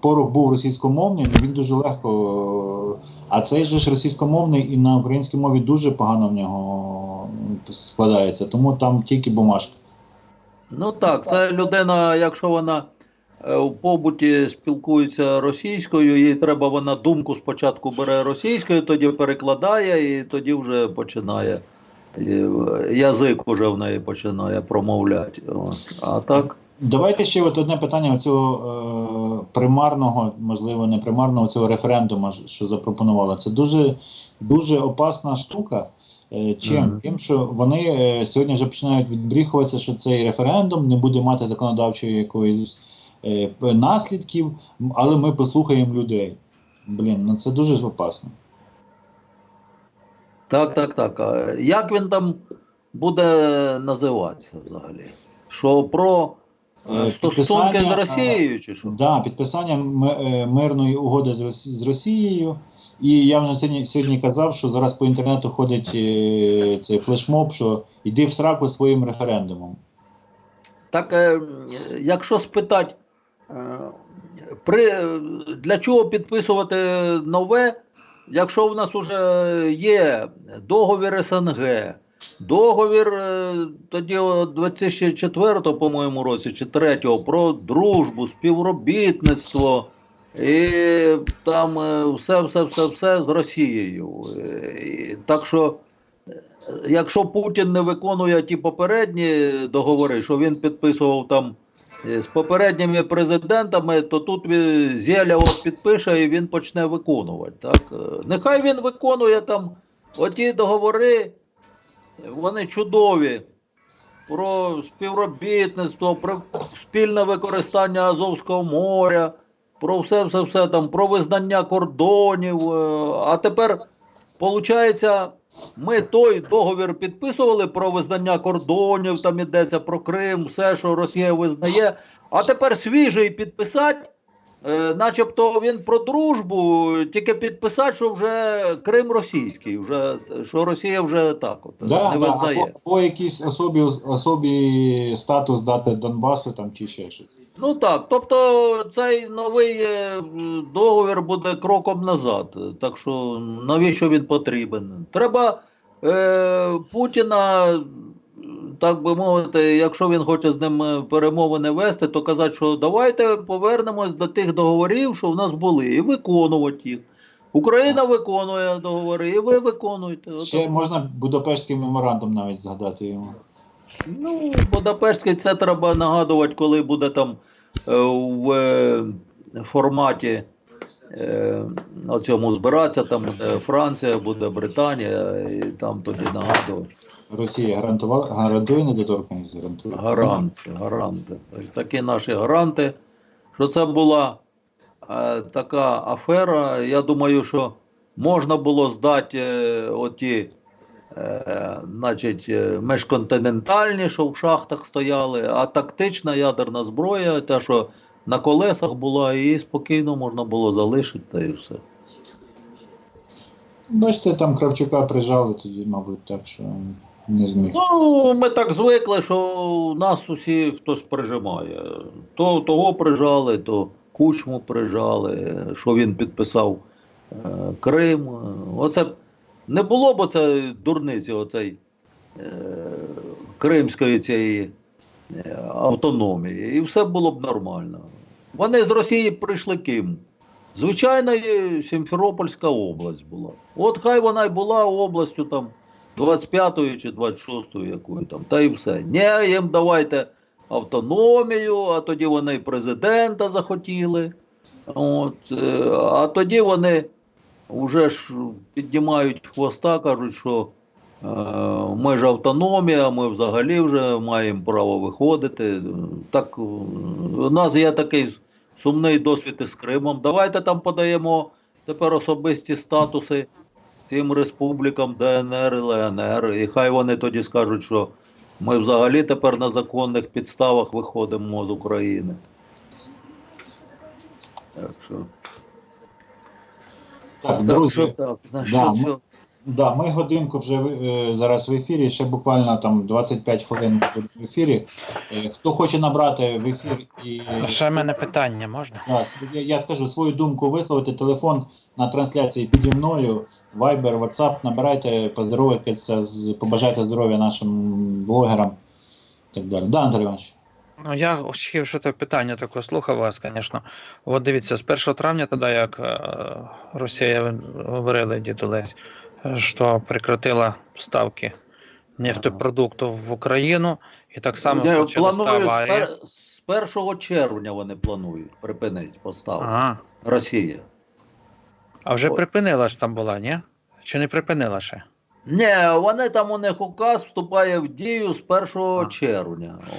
порох був російськомовний, ну, він дуже легко. е, А цей же ж російськомовний і на українській мові дуже погано в нього складається. Тому там тільки бумажка. Ну так, це людина, якщо вона е, в побуті спілкується російською, їй треба вона думку спочатку бере російською, тоді перекладає і тоді вже починає. е, Язик уже в неї починає промовляти. А так, Давайте ще от одне питання цього е, примарного, можливо, не примарного цього референдуму, що запропонували. Це дуже, дуже опасна штука. Е, чим? Мгм. Тим, що вони е, сьогодні вже починають відбріхуватися, що цей референдум не буде мати законодавчої якоїсь е, наслідків, але ми послухаємо людей. Блін, ну це дуже опасно. так, так, так. А як він там буде називатися взагалі? Що про стосунки з Росією чи що? Да, підписання е, мирної угоди з, з Росією. І я вже сьогодні, сьогодні казав, що зараз по інтернету ходить е, цей флешмоб, що йди в сраку своїм референдумом. Так, е, якщо спитати, е, при, для чого підписувати нове, якщо в нас вже є договір СНГ, договір е, тоді 2004, по-моєму, році чи 3 про дружбу, співробітництво. І там е, все, все, все, все з Росією. Е, Так що якщо Путін не виконує ті попередні договори, що він підписував там з попередніми президентами, то тут Зеля підпише і він почне виконувати. Так? Нехай він виконує там оті договори, вони чудові. Про співробітництво, про спільне використання Азовського моря, про все, все, все там, про визнання кордонів. е, А тепер, виходить, ми той договір підписували про визнання кордонів, там ідеться про Крим, все, що Росія визнає. А тепер свіжий підписати, начебто він про дружбу, тільки підписати, що вже Крим російський, вже, що Росія вже так от, Да, не да, визнає. або, або якийсь особі, особі статус дати Донбасу там, чи ще щось. Ну так, тобто цей новий е, договір буде кроком назад. Так що навіщо він потрібен? Треба е, Путіна, так би мовити, якщо він хоче з ним е, перемовини вести, то казати, що давайте повернемось до тих договорів, що в нас були, і виконувати їх. Україна виконує договори, і ви виконуєте. Ще можна Будапештський меморандум навіть згадати йому. Ну, Будапештський це треба нагадувати, коли буде там е, в е, форматі на цьому збиратися, там буде Франція, буде Британія, і там тоді нагадувати. Росія гарантувала, гарантує недоторканність, гарантує. Гаранти, гаранти. Такі наші гаранти, що це була е, така афера. Я думаю, що можна було здати е, оті. Е, значить, е, межконтинентальні, що в шахтах стояли, а тактична ядерна зброя, та, що на колесах була, її спокійно можна було залишити, та і все. Бачите, там Кравчука прижали тоді, мабуть, так що. Не зміг. Ну, ми так звикли, що нас усі хтось прижимає. То того прижали, то кучму прижали, що він підписав е, Крим. Оце не було б оце дурниці, оцей е, кримської цієї е, автономії, і все було б нормально. Вони з Росії прийшли ким? Звичайно, Сімферопольська область була. От хай вона й була областю там 25-ї чи 26-ї якої там, та і все. Ні, їм давайте автономію, а тоді вони президента захотіли. От, е, а тоді вони вже ж піднімають хвоста, кажуть, що е, ми ж автономія, ми взагалі вже маємо право виходити. Так, е, у нас є такий сумний досвід із Кримом. Давайте там подаємо тепер особисті статуси цим республікам ДНР і ЛНР. І хай вони тоді скажуть, що ми взагалі тепер на законних підставах виходимо з України. Так що, Так, так, друзі, що так. Да, ми- що- Да, ми годинку вже е, зараз в ефірі, ще буквально там 25 хвилин буде в ефірі. Е, хто хоче набрати в ефір і Ще в мене питання можна? Да, я, я скажу свою думку висловити. Телефон на трансляції піді мною. Viber, WhatsApp, набирайте, поздоровайтеся, побажайте здоров'я нашим блогерам і так далі. Да, Андрій Іванович. Ну, я хотів, що це питання таке слухав вас, звісно. От дивіться, з 1 травня, тоді як е, Росія ви говорили, дід е, що прекратила поставки нефтепродуктів в Україну, і так само та планують з, аварія. з 1 червня вони планують припинити поставку. Ага. Росія. А вже Ой. припинила ж там була, ні? Чи не припинила ще? Ні, вони там у них указ вступає в дію з 1 А. червня. О.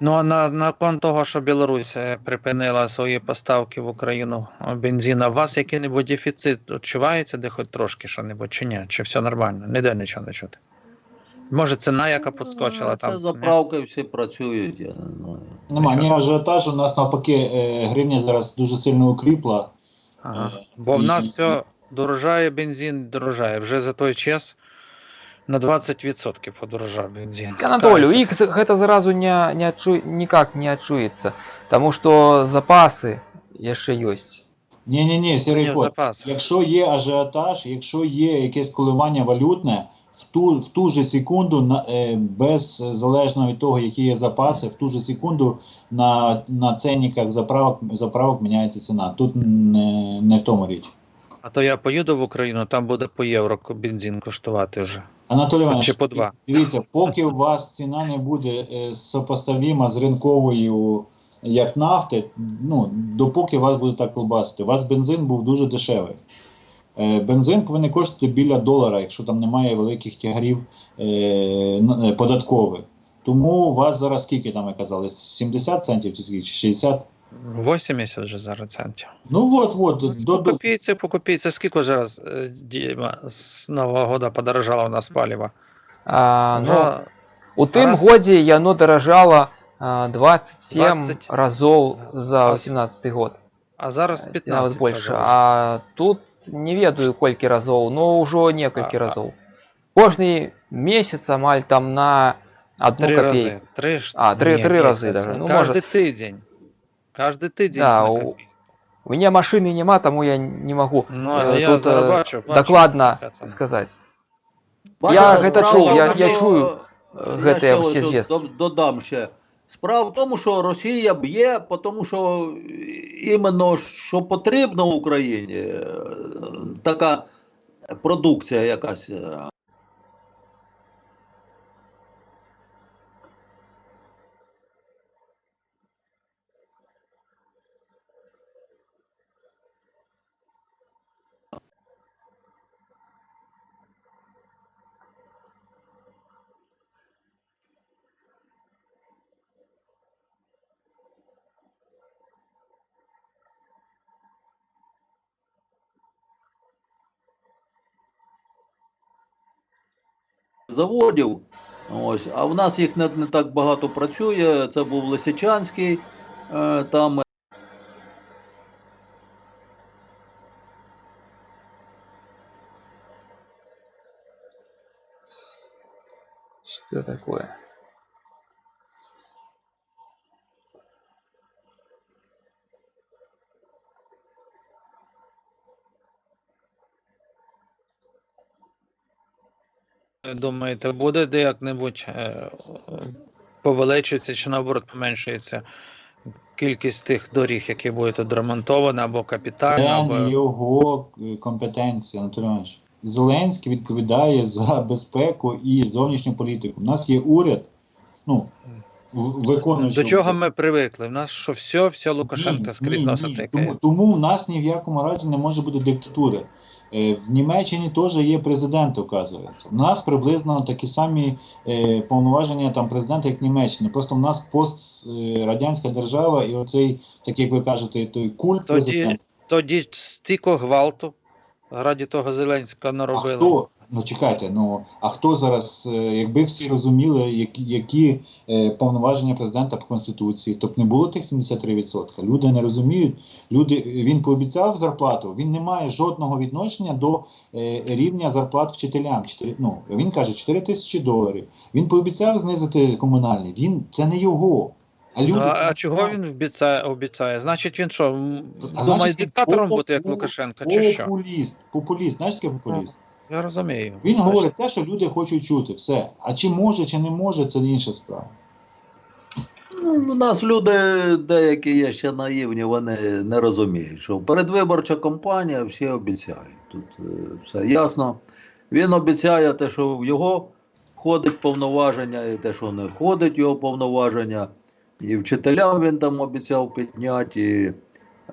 Ну, а на, на кон того, що Білорусь е, припинила свої поставки в Україну бензина, у вас який-небудь дефіцит відчувається, де хоч трошки що-небудь, чи ні? Чи все нормально? Ніде нічого не чути. Може, ціна, яка підскочила Ну, там. Це ні? всі працюють, я не знаю. Нема ні ажіотажу, у нас навпаки е, гривня зараз дуже сильно укріпла. Ага. Е, Бо в і- нас все дорожає бензин, дорожає. Вже за той час на 20% подорожав бензин. Анатолію, Стараюся. їх з- гэта зразу не, не адчу... ніяк не адчуецца, таму што запасы яшчэ ёсць. Ні, ні, ні, Сергій Ні, Кот, запас. Якщо є ажіотаж, якщо є якесь коливання валютне, в ту, в ту же секунду, на, е, без е, залежно від того, які є запаси, в ту же секунду на, на ценниках заправок, заправок міняється ціна. Тут не, не в тому річ. А то я поїду в Україну, там буде по євро бензин коштувати вже. Анатолій Іванович, по два. дивіться, поки у вас ціна не буде е, сопоставима з ринковою, як нафти, ну, допоки вас буде так колбасити. У вас бензин був дуже дешевий. Е, Бензин повинен коштувати біля долара, якщо там немає великих тягарів е, е, податкових. Тому у вас зараз скільки там ви казали? 70 центів чи скільки? Чи 60? 80 вже зараз центів. Ну от, от, до, По копійці, по копійці. Скільки зараз Діма, з Нового года подорожало в нас паліво? А, ну, у тым раз- годзе яно даражала а, 27 20. разоў за А 18 год. А зараз Ці 15 нават больше. разів. А тут не ведаю колькі разоў, но ўжо некалькі А- а- разоў. Кожны месяц амаль там на одну Три копейку. рази. Три, ж- А, три- ні, три рази місяць. даже. Ну, Кожний може- тиждень. Кожний тиждень Да, на у- копійку. У меня машины нема, тому я не могу Ну, э, я тут зараз э, бачу, бачу, докладно пацан. сказать. Бачите, Я гэта справа чув, в я- тому, я що- чую, я е, гэтыя ще всі ось тут звістки. дод- Додам ще. Справа в тому, що Росія б'є, тому що іменно що потрібно Україні, е, така продукція якась. Заводів. Ось, а в нас їх не, не так багато працює. Це був Лисичанський, е, там Что такое? Думаєте, буде де як-небудь е, повеличується чи наоборот поменшується кількість тих доріг, які будуть відремонтовані або капітально, Це або його е, компетенція, Анатолій Зеленський відповідає за безпеку і зовнішню політику. У нас є уряд, ну, в- виконуючий. до чого ми привикли? У нас що все, все Лукашенка скрізь тикає. Тому, тому в нас ні в якому разі не може бути диктатури. Е, В Німеччині теж є президент, оказується. У нас приблизно такі самі е, повноваження там президента, як в Німеччині. Просто в нас пострадянська держава, і оцей, так як ви кажете, той культ Тоді, президента. тоді стільки гвалту раді того Зеленського А хто? Ну чекайте, ну а хто зараз, е, якби всі розуміли, які, які е, повноваження президента по конституції, то б не було тих 73%. Люди не розуміють. Люди він пообіцяв зарплату. Він не має жодного відношення до е, рівня зарплат вчителям. Чотири- ну він каже 4 тисячі доларів. Він пообіцяв знизити комунальний. Він це не його. А люди Ну, а, а чого він обіцяє, обіцяє? Значить, він що, думає диктатором бути, як Лукашенко, чи що? Популіст. Популіст. Знаєш таке популіст? Я розумію. Він Бачите. говорить те, що люди хочуть чути. Все. А чи може, чи не може, це інша справа. Ну, у нас люди деякі є ще наївні, вони не розуміють, що передвиборча кампанія всі обіцяють. Тут е, все ясно. Він обіцяє те, що в його входить повноваження, і те, що не входить його повноваження. І вчителям він там обіцяв підняти. І,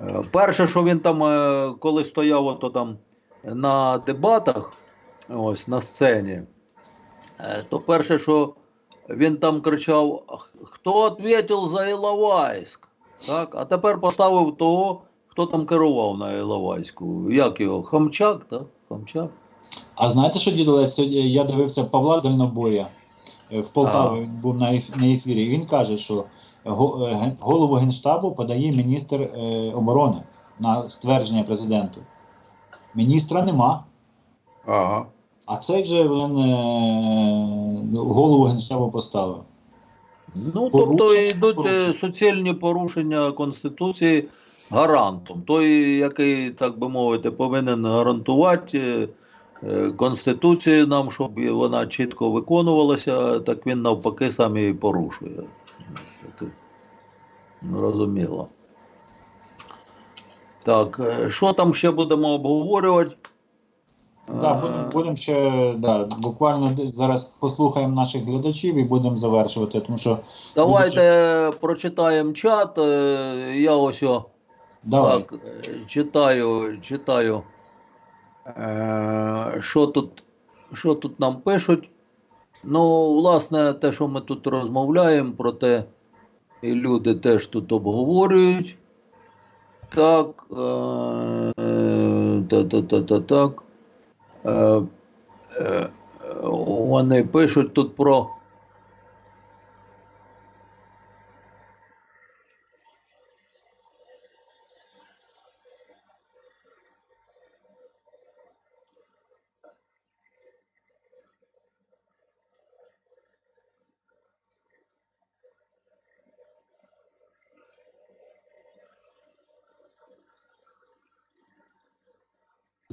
е, перше, що він там, е, коли стояв ото там на дебатах, ось на сцені, е, то перше, що він там кричав: хто відповів за Іловайськ? Так? А тепер поставив того, хто там керував на Іловайську. Як його? Хамчак, так? Хамчак. А знаєте, що дідолець? Я дивився Павла Дальнобоя е, в Полтаві, він був на ефірі. І він каже, що е, голову Генштабу подає міністр оборони на ствердження президенту. Міністра нема. Ага. А цей вже він е, голову Генштабу поставив. Ну, Порушення, тобто йдуть е, порушення. суцільні порушення Конституції гарантом. Той, який, так би мовити, повинен гарантувати е, Конституцію нам, щоб вона чітко виконувалася, так він навпаки сам її порушує. Таке, Зрозуміло. Так, е, що там ще будемо обговорювати? Да, Е, будемо будем ще да, буквально зараз послухаємо наших глядачів і будемо завершувати, тому що Давайте прочитаємо чат. е, Я ось о, давай. Так, е, читаю, читаю. Е, Що тут, що тут нам пишуть? Ну, власне, те, що ми тут розмовляємо, про те, і люди теж тут обговорюють. Так. е, е, Та-та-та-та, так. Е, е, Вони пишуть тут про.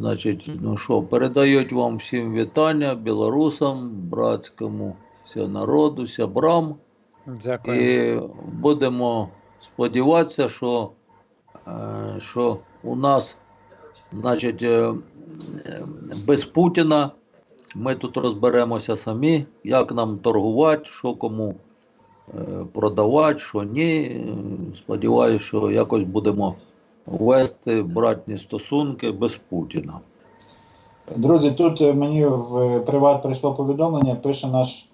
Значить, ну що, передають вам всім вітання білорусам, братському народу, сябрам. Дякую. І будемо сподіватися, що, е, що у нас, значить, е, без Путіна ми тут розберемося самі, як нам торгувати, що кому е, продавати, що ні. Сподіваюся, що якось будемо вести братні стосунки без Путіна. Друзі, тут е, мені в приват прийшло повідомлення, пише наш,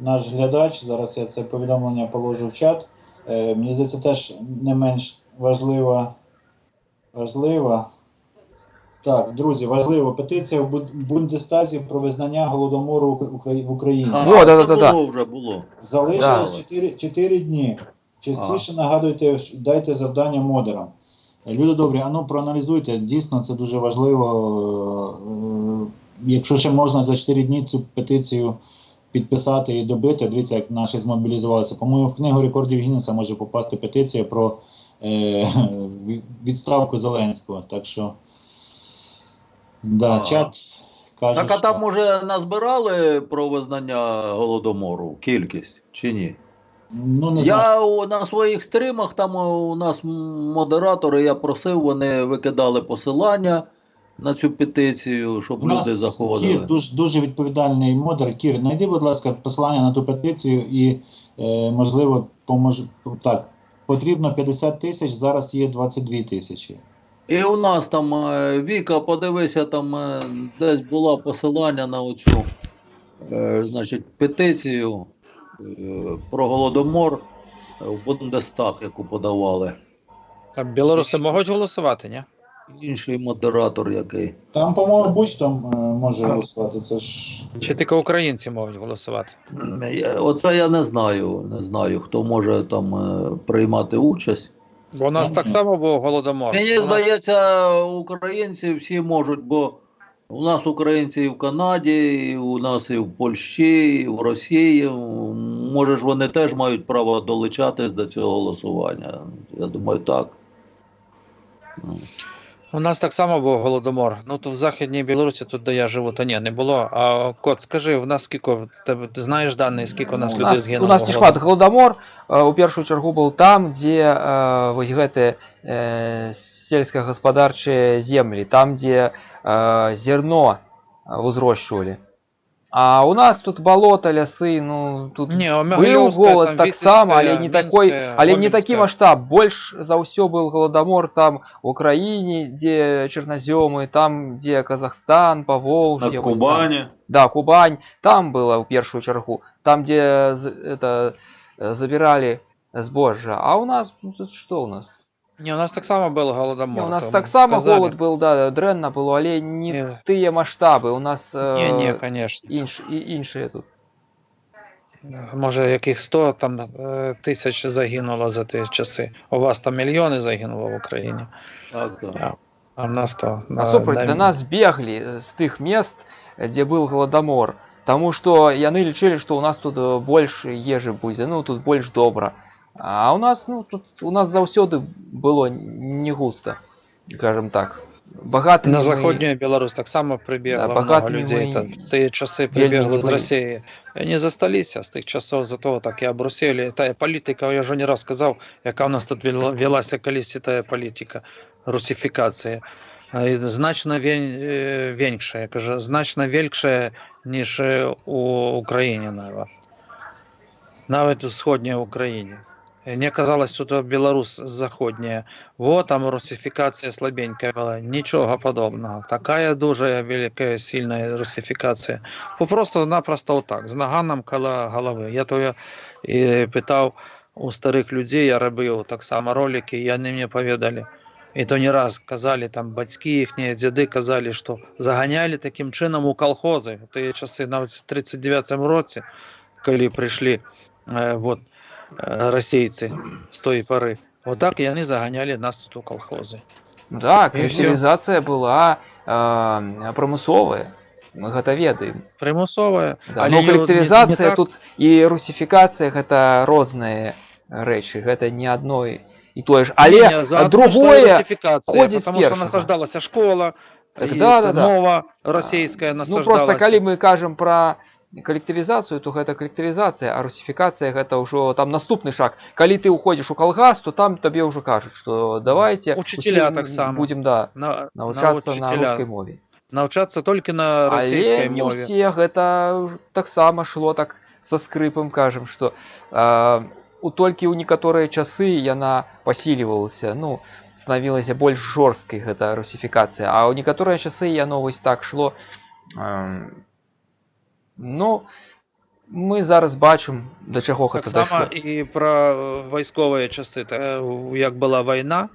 наш глядач. Зараз я це повідомлення положу в чат. Е, мені здається, теж не менш важлива. Важлива. Так, друзі, важливо. Петиція в Бундестазі про визнання голодомору в Україні. А, Во, да-да-да-да. було вже було. Залишилось Да. 4, 4 дні. Частіше нагадуйте, дайте завдання модерам. Люди добрі, а ну проаналізуйте. Дійсно, це дуже важливо. Е, Якщо ще можна за 4 дні цю петицію підписати і добити. Дивіться, як наші змобілізувалися. По-моєму, в книгу рекордів Гіннеса може попасти петиція про е, відставку Зеленського. Так що, да, чат каже, Так а що- там може назбирали про визнання голодомору кількість чи ні? Ну, не. Я у, на своїх стрімах, там у нас модератори, я просив, вони викидали посилання на цю петицію, щоб У нас люди заходили. Кір дуже, дуже відповідальний модер. Кір, знайди, будь ласка, посилання на ту петицію і, е, можливо, поможе так. Потрібно 50 тисяч, зараз є 22 тисячі. І у нас там е, Віка, подивися, там е, десь було посилання на оцю е, значить, петицію про голодомор е, в Бундестаг, яку подавали. А білоруси можуть голосувати, ні? Інший модератор який. Там, по-моєму, будь-хто е, може голосувати. Це ж Чи тільки українці можуть голосувати? Оце я не знаю. Не знаю, хто може там е, приймати участь. Бо у нас так само був голодомор. Мені У нас- здається, українці всі можуть, бо у нас українці і в Канаді, і у нас і в Польщі, і в Росії. Може ж вони теж мають право долучатись до цього голосування. Я думаю, так. У нас так само був голодомор. Ну то в Західній Білорусі, тут де я живу, то ні, не було. А кот, скажи, у нас скільки в тебе ти знаєш дані, скільки у нас у людей нас, згинуло? у нас в не голод- шмат галадамор э, у першую чаргу был там дзе э, вось гэты э, сельскагаспадарчыя землі там дзе э, зерно э, узрошчвалі а у нас тут болото лясы ну тут Ні, быў Омегальовська, голод там таксама але Віцебська, не такой Мінська, але не такі Гомельська. маштаб больш за ўсё был галадамор там в Украіне дзе чарназёмы там дзе Казахстан На Паволжье вось там. Кубані. Да, Кубань, там было в первую чергу, там, где з- это э, забирали збожжа. А у нас, ну тут что у нас? Ні, у нас так само був голодомор. Не, у нас то так само казали. голод был, да, дренно было, але не Ні. тыя масштабы. У нас Ні, ні, э, звісно. інш, і, іншие тут. Може, яких 100 там, е, тисяч загинуло за ті часи. У вас там мільйони загинуло в Україні, Так, так. а в нас то... А на- супраць, на- до нас бегли з тых мест, где был голодомор. Тому что яны лічылі, што у нас тут э, больш ежы будзе, ну тут больш добра. А у нас, ну тут у нас заўсёды было не густа, скажем так. Багаты На Заходнюю Беларусь так само прибігло Да, много багатими людей. ми Та, в ті часи вельми прибігли не з були. Росії. І не засталися з тих часов, за того так і обрусили. Та політика, я вже не раз казав, яка у нас тут вела- велася колись та політика русифікації. А, і Значно вень- е, веньша, я кажу, значно вельше, ніж е, у Україні навіть. Навіть в сходній І Мені казалось, тут Білорус заходня. Вот там русифікація слабенька була. Нічого подобного. Така дуже велика, сильна русифікація. Бо Просто-напросто отак, з наганом коло голови. Я то і питав у старих людей, я робив так само ролики, і вони мені повідали. І то не раз казали, там батьки їхні, діди казали, що заганяли таким чином у колхози. В ті часи, навіть в 39-му році, коли прийшли е, вот, е, російці з тої пори. Отак і вони заганяли нас тут у колхози. Да, І коллективизация была э, промысловая. Мы гэта ведаем. Примусове, Да. але Но не- не- коллективизация не так. тут и русификация гэта розныя рэчы. Гэта не одно і і тое ж. Але Ні, заодно, другое що і русифікація, ходить з потому що першого. насаждалася школа, Так і да, да, да. Ну мова російська насаждалася. просто калі мы кажам про калектывізацыю то гэта калектывізацыя а русифікацыя гэта ўжо там наступны шаг калі ты уходзіш у калгас то там табе ўжо кажуць что давайте Учителя усім таксама. будем да на, навучацца на, учителя. рускай мове навчацца толькі на расійскай але не мове. ўсе гэта таксама шло так со скрыпам кажам что э, у толькі ў некаторыя часы яна пасілівалася ну станавілася больш жорсткай гэта русифікацыя а ў некаторыя часы яно вось так шло э, ну мы зараз бачым да чаго гэта Таксама дайшло і пра е, вайсковыя часы Та, е, як была вайна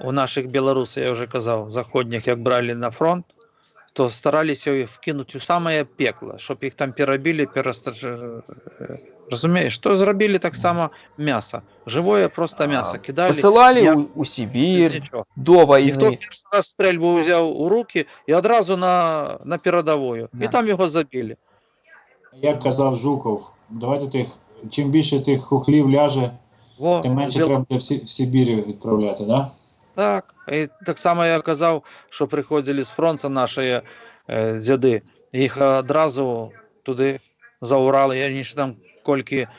у наших беларусаў я уже казаў заходніх як бралі на фронт то стараліся іх вкінуць у самае пекло щоб іх там перабілі перастар... разумееш што зрабілі таксама мяса жывое просто мясо кідалі пасылалі я- ў, у без Сібір нічого. до Ніхто вайны першы раз стрельбу ўзяў у руки і адразу на, на перадавую Да. і там яго забілі Як казав Жуков, давайте тих, чим більше тих хухлів ляже, Во, тим менше треба буде в, Сі- в Сибір відправляти, да? Так, і так само я казав, що приходили з фронту наші е, дяди, їх одразу туди за Урал, і вони ж там кілька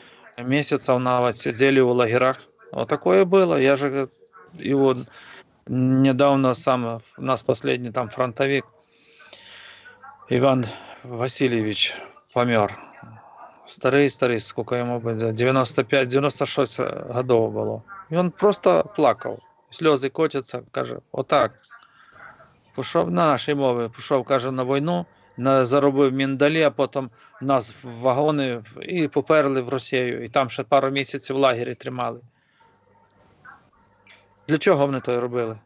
місяців навіть сиділи у лагерах. Отакое було. Я же його недавно сам, у нас последний там фронтовик Іван Васильович помер. Старий, старий, сколько йому буде, 95-96 годов було. І він просто плакав сльози котяться, каже, отак. Пішов на нашій мові, пішов, каже, на війну, на, заробив міндалі, а потім нас в вагони і поперли в Росію. І там ще пару місяців в лагері тримали. Для чого вони то робили?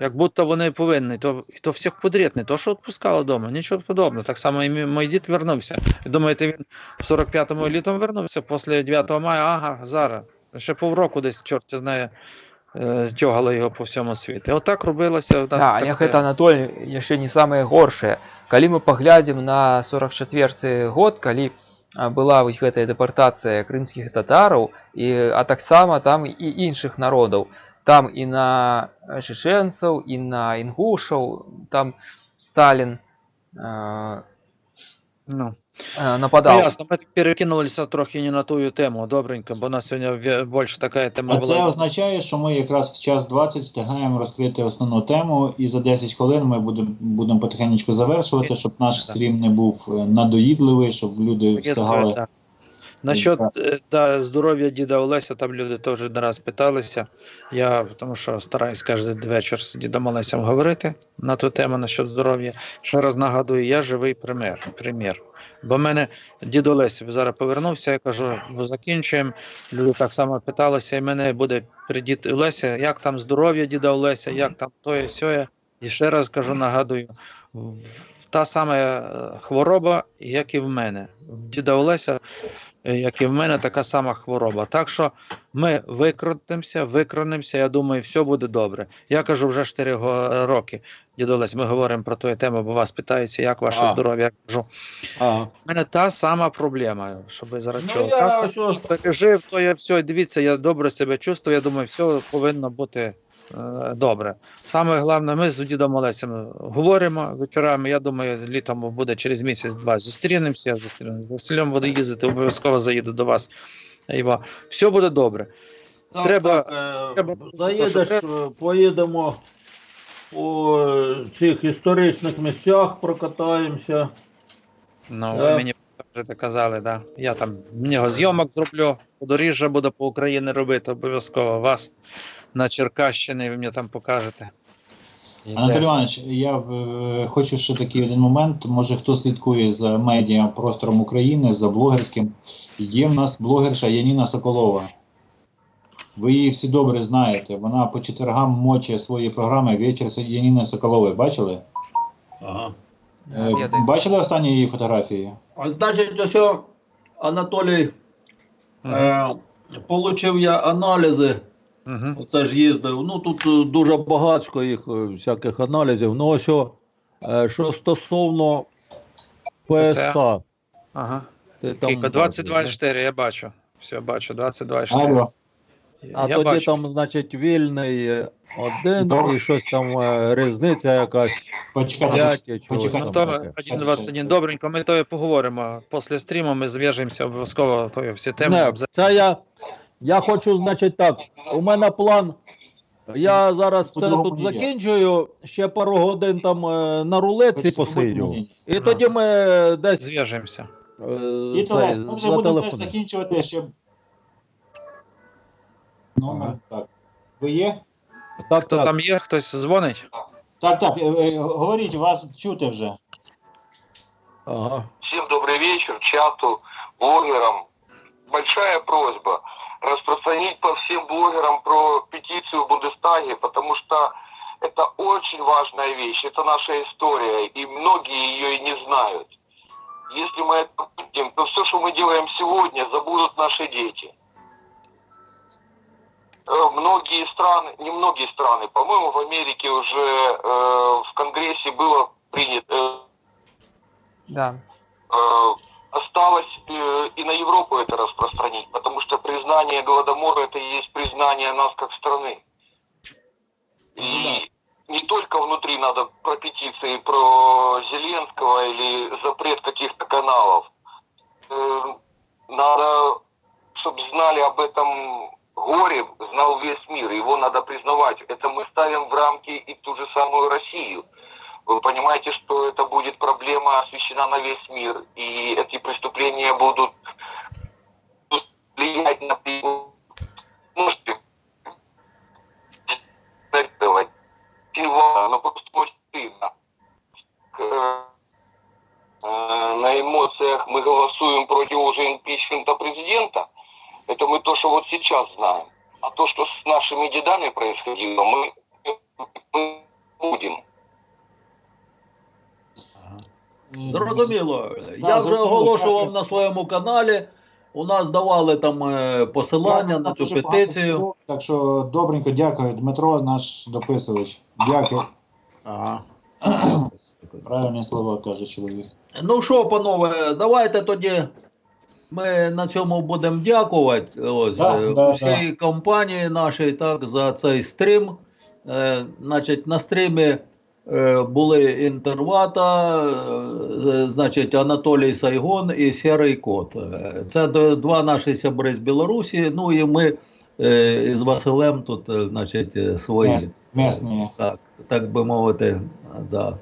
Як будто вони повинні, то, і то всіх подряд, не то, що відпускали вдома, нічого подобного. Так само і мій, мій дід вернувся. І думаєте, він в 45-му літом вернувся, після 9 мая, ага, зараз. Ще півроку десь, чорт знає, е, тягали його по всьому світу. Отак робилося. у нас Да, таке. няхай это Анатолий яшчэ не самае горшае. Калі мы паглядзім на 44 год, калі а, была вось гэтая дэпартацыя крымскіх татараў і а таксама там і іншых народаў. Там і на чеченцаў, і на інгушаў, там Сталін э, Ну. э, Ну, нападаў. ясно, ми перекинулися трохи не на ту тему, добренько, бо у нас сьогодні ве- більше така тема А це була. означає, що ми якраз в час 20 встигаємо розкрити основну тему, і за 10 хвилин ми будемо будемо потихеньку завершувати, щоб наш Так. стрім не був е, надоїдливий, щоб люди Є таке, встигали. да. Насчет е, да, здоров'я діда Олеся, там люди теж не раз питалися. Я тому що стараюсь кожен вечір з дідом Олесем говорити на ту тему насчет здоров'я. Ще раз нагадую, я живий пример. примір. Бо в мене дід Олесь зараз повернувся, я кажу, «Ну, закінчуємо. Люди так само питалися, і мене буде при дід Олеся, як там здоров'я діда Олеся, як там тоє сьоє. І ще раз кажу, нагадую, та сама е, хвороба, як і в мене. В діда Олеся як і в мене, така сама хвороба. Так що ми викрутимося, викронемося, я думаю, все буде добре. Я кажу вже 4 роки, дідо ми говоримо про ту тему, бо вас питаються, як ваше А. здоров'я. Я кажу, Ага. в мене та сама проблема, щоб зараз Ну, чули. я що- пережив, то я все, дивіться, я добре себе чувствую, я думаю, все повинно бути е, добре. Саме головне, ми з дідом Олесем говоримо вечорами. Я думаю, літом буде через місяць-два зустрінемося, я зустрінемося. З Василем буду їздити, обов'язково заїду до вас. Іва. Все буде добре. Так, Треба- так, е, треба- заїдеш, е, поїдемо по е, цих історичних місцях, прокатаємося. Ну, Е. ви мені кажете, казали, да. Я там в нього зйомок зроблю, подоріжжя буду по Україні робити, обов'язково вас на Черкащині, ви мені там покажете. Анатолій Іванович, я е, хочу ще такий один момент. Може хто слідкує за медіа простором України, за блогерським. Є в нас блогерша Яніна Соколова. Ви її всі добре знаєте. Вона по четвергам моче свої програми вечір Яніни Соколової. Бачили? Ага. Е. Бачили останні її фотографії? А значить, ось Анатолій, Мгм. е, получив я аналізи. Мгм. Оце ж їздив. Ну тут е, дуже багатько їх е, всяких аналізів. Ну ось о, е, що стосовно ПСА. Ага. Ти там Кілька, 22,4, я бачу. Все, бачу, 22,4. А я тоді бачу. там, значить, вільний один Добре. і щось там різниця якась. Почекайте, почекайте, чого почекайте. Ну, там то таке. 1,21. Добренько, ми то і поговоримо. Після стріму ми зв'яжемося обов'язково, то всі теми. Не, це я, я хочу, значить, так. У мене план. Я зараз це тут закінчую, ще пару годин там е, на рулетці посидю. І тоді ми десь Зв'яжемося. е, цей, Олесь, ми вже будемо теж зателефонуємо. закінчувати ще. Номер, так. Ви є? Так, Хто так. там є, хтось дзвонить? Так, так, е, е, говоріть, вас чути вже. Ага. Всем добрый вечер, чату, блогерам. Большая просьба распространить по всем блогерам про петицию в Бундестаге, потому что это очень важная вещь, это наша история, и многие ее и не знают. Если мы это будем, то все, что мы делаем сегодня, забудут наши дети. Э, Многие страны, не многие страны, по-моему, в Америке уже э, в Конгрессе было принято, э, Да. э, осталось э, и на Европу это распространить, потому что признание Голодомора это и есть признание нас как страны. И не только внутри надо про петиции про Зеленского или запрет каких-то каналов. Э, Надо, чтобы знали об этом горе, знал весь мир. Его надо признавать. Это мы ставим в рамки и ту же самую Россию. Вы понимаете, что это будет проблема освещена на весь мир, и эти преступления будут влиять на можете жертвовать. Сильно, но просто очень стыдно. Э, На эмоциях мы голосуем против уже импичмента президента. Это мы то, что вот сейчас знаем. А то, что с нашими дедами происходило, мы будем. Зрозуміло. Так, Я вже оголошував на своєму каналі. У нас давали там е, посилання на цю Дуже багато петицію. всього, Так що добренько, дякую. Дмитро, наш дописувач. Дякую. Ага. Правильні слова каже чоловік. Ну що, панове, давайте тоді ми на цьому будемо дякувати ось, Да, е, да, всій компанії нашій так, за цей стрім. Е, значить, на стрімі е, були інтервата, е, значить, Анатолій Сайгон і Сірий Кот. Е, Це два наші сябри з Білорусі. Ну і ми е, із Василем тут, е, значить, е, свої. Мес- Месні. Так, так би мовити, да.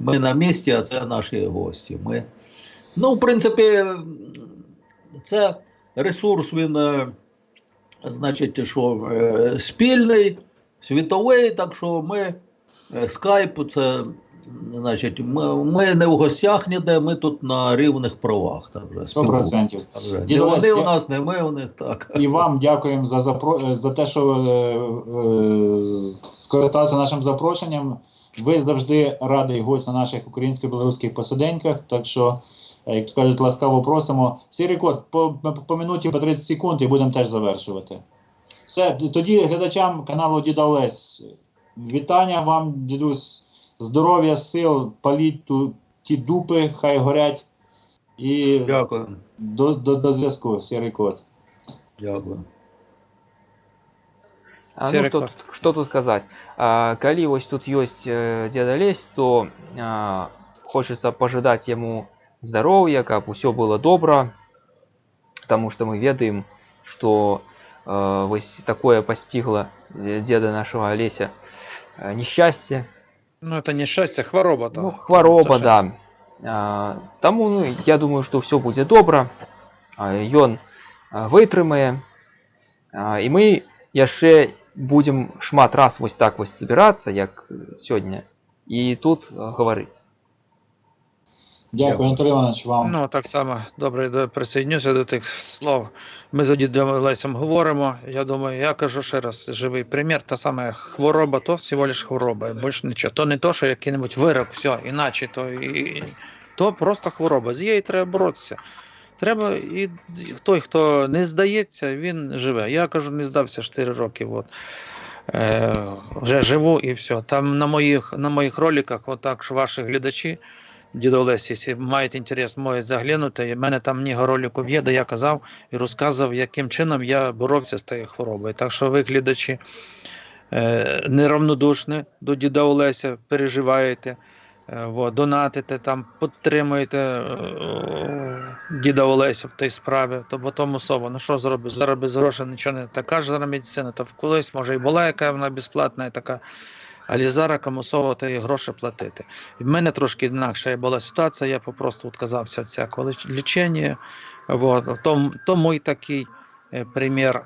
Ми на місці, а це наші гості. Ми... Ну, в принципі, це ресурс, він, е, значить, що е, спільний, світовий, так що ми е, скайп, це, значить, ми, ми не в гостях ніде, ми тут на рівних правах. Так, вже, Сто процентів. Так вже. Дідо вони у нас, не ми у них, так. І вам дякуємо за запро... за те, що е, е, скористався нашим запрошенням. Ви завжди радий гость на наших українсько-білоруських посиденьках. Так що, е, як то кажуть, ласкаво просимо. Сірий код, по, по, по минуті по 30 секунд і будемо теж завершувати. Все, тоді глядачам каналу Діда Олесь. Вітання вам, дідусь, здоров'я, сил, паліть ту, ті дупи, хай горять. І Дякую. до, до, до зв'язку, сірий код. Дякую. А, ну Серый что, кот. тут- что тут сказать? А, калі вось тут ёсць э, деда лезь, то а, хочется пожадаць яму здароўя, каб усё было добра, потому что мы ведаем, что э, вось такое пастигла э, деда нашего Олеся э, несчастье, Ну, это не счастье, хвороба. то. ну, хвароба, То, що- да. А, Таму ну, я думаю, што ўсё будзе добра. А, Ён а, вытрымае. А, І мы яшчэ будзем шмат раз вось так вось збірацца, як э, сёння, і тут а, гаварыць. Дякую. Анатолій Іванович, вам. Ну, так само добре до- присоединюся до тих слов. Ми за дідом Лесем говоримо. Я думаю, я кажу ще раз, живий примір, та саме хвороба, то всього лиш хвороба, більше нічого. То не то, що який-небудь вирок, все, іначе, то, і, то просто хвороба. З її треба боротися. Треба, і і той, хто не здається, він живе. Я кажу, не здався 4 роки. От. Е, вже живу і все. Там на моїх, на моїх роликах, отак ж ваші глядачі, дідо Олесі, якщо мають інтерес, можуть заглянути. У мене там много роликів є, де я казав і розказував, яким чином я боровся з тією хворобою. Так що ви, глядачі, е, неравнодушні до діда Олеся, переживаєте, е, донатите, там, підтримуєте е, діда Олеся в тій справі, то бо тому особа, ну що зробиш, зараз без грошей нічого не така ж зараз медицина, то колись може і була яка вона безплатна, і така. Але зараз комусово та гроші платити. В мене трошки інакша була ситуація, я попросту відказався від всякого ліч- лічення. Вот. То, то мій такий е, примір.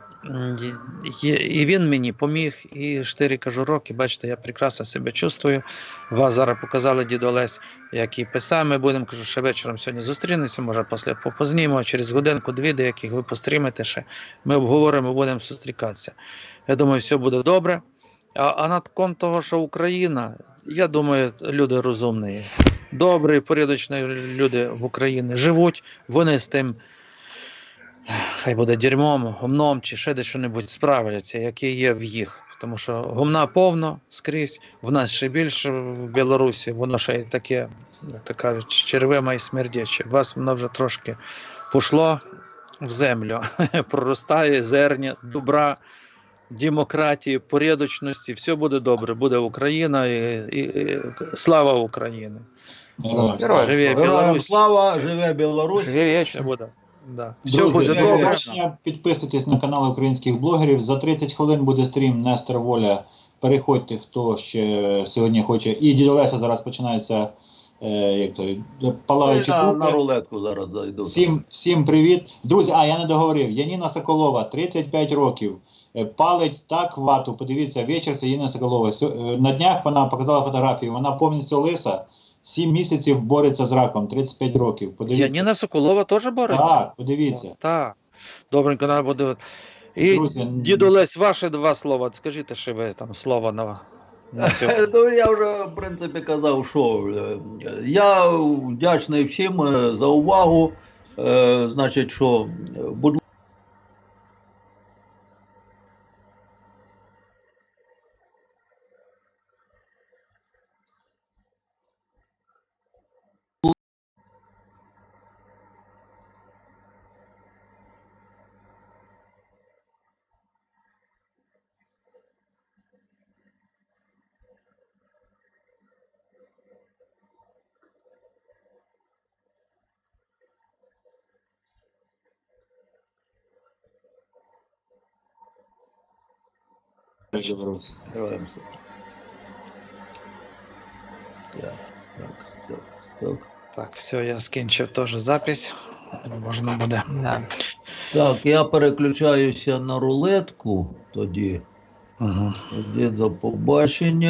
І- він мені поміг, і 4 кажу роки, бачите, я прекрасно себе чувствую. Вас зараз показали дід Олесь, який писав. Ми будемо, кажу, ще вечором сьогодні зустрінемося, може після попознімо, через годинку-дві, деяких ви пострімите ще. Ми обговоримо, будемо зустрікатися. Я думаю, все буде добре. А, а над кон того, що Україна, я думаю, люди розумні, добрі, порядочні люди в Україні живуть, вони з тим, хай буде дерьмом, гумном чи ще де що-небудь справляться, які є в їх. тому що гумна повно скрізь, в нас ще більше в Білорусі, воно ще таке, як то і смердяче. Вас воно вже трошки пішло в землю, проростає зерня, добра, демократії, порядочності, все буде добре, буде Україна і, і, і слава Україні. Героям. Живе Героям Білорусь. слава, живе Білорусь. Живе буде. Да. Все Друзі, буде добре. Підписуйтесь на канал українських блогерів. За 30 хвилин буде стрім Нестор Воля. Переходьте, хто ще сьогодні хоче. І дідо Леся зараз починається е, як то, палаючі на, купи. на рулетку зараз зайду. Всім, всім привіт. Друзі, а я не договорив. Яніна Соколова, 35 років. Е, Палить так вату. Подивіться, вечір Яніна Соколова. Е, На днях вона показала фотографію. Вона повністю лиса. 7 місяців бореться з раком, 35 років. Подивіться. Яніна Соколова теж бореться? Так, подивіться. Так. Добренько, треба буде. І Друзі, діду Лесь, ваше два слова. Скажіть, що ви там слово на, на. Ну, я вже, в принципі, казав, що е, я вдячний всім за увагу. Значить, що, будь Білорусь. Героям слава. Так, так, так, так. Так, все, я скінчив теж запись. Можна буде. Да. Так, я переключаюся на рулетку тоді. Угу. Тоді до побачення.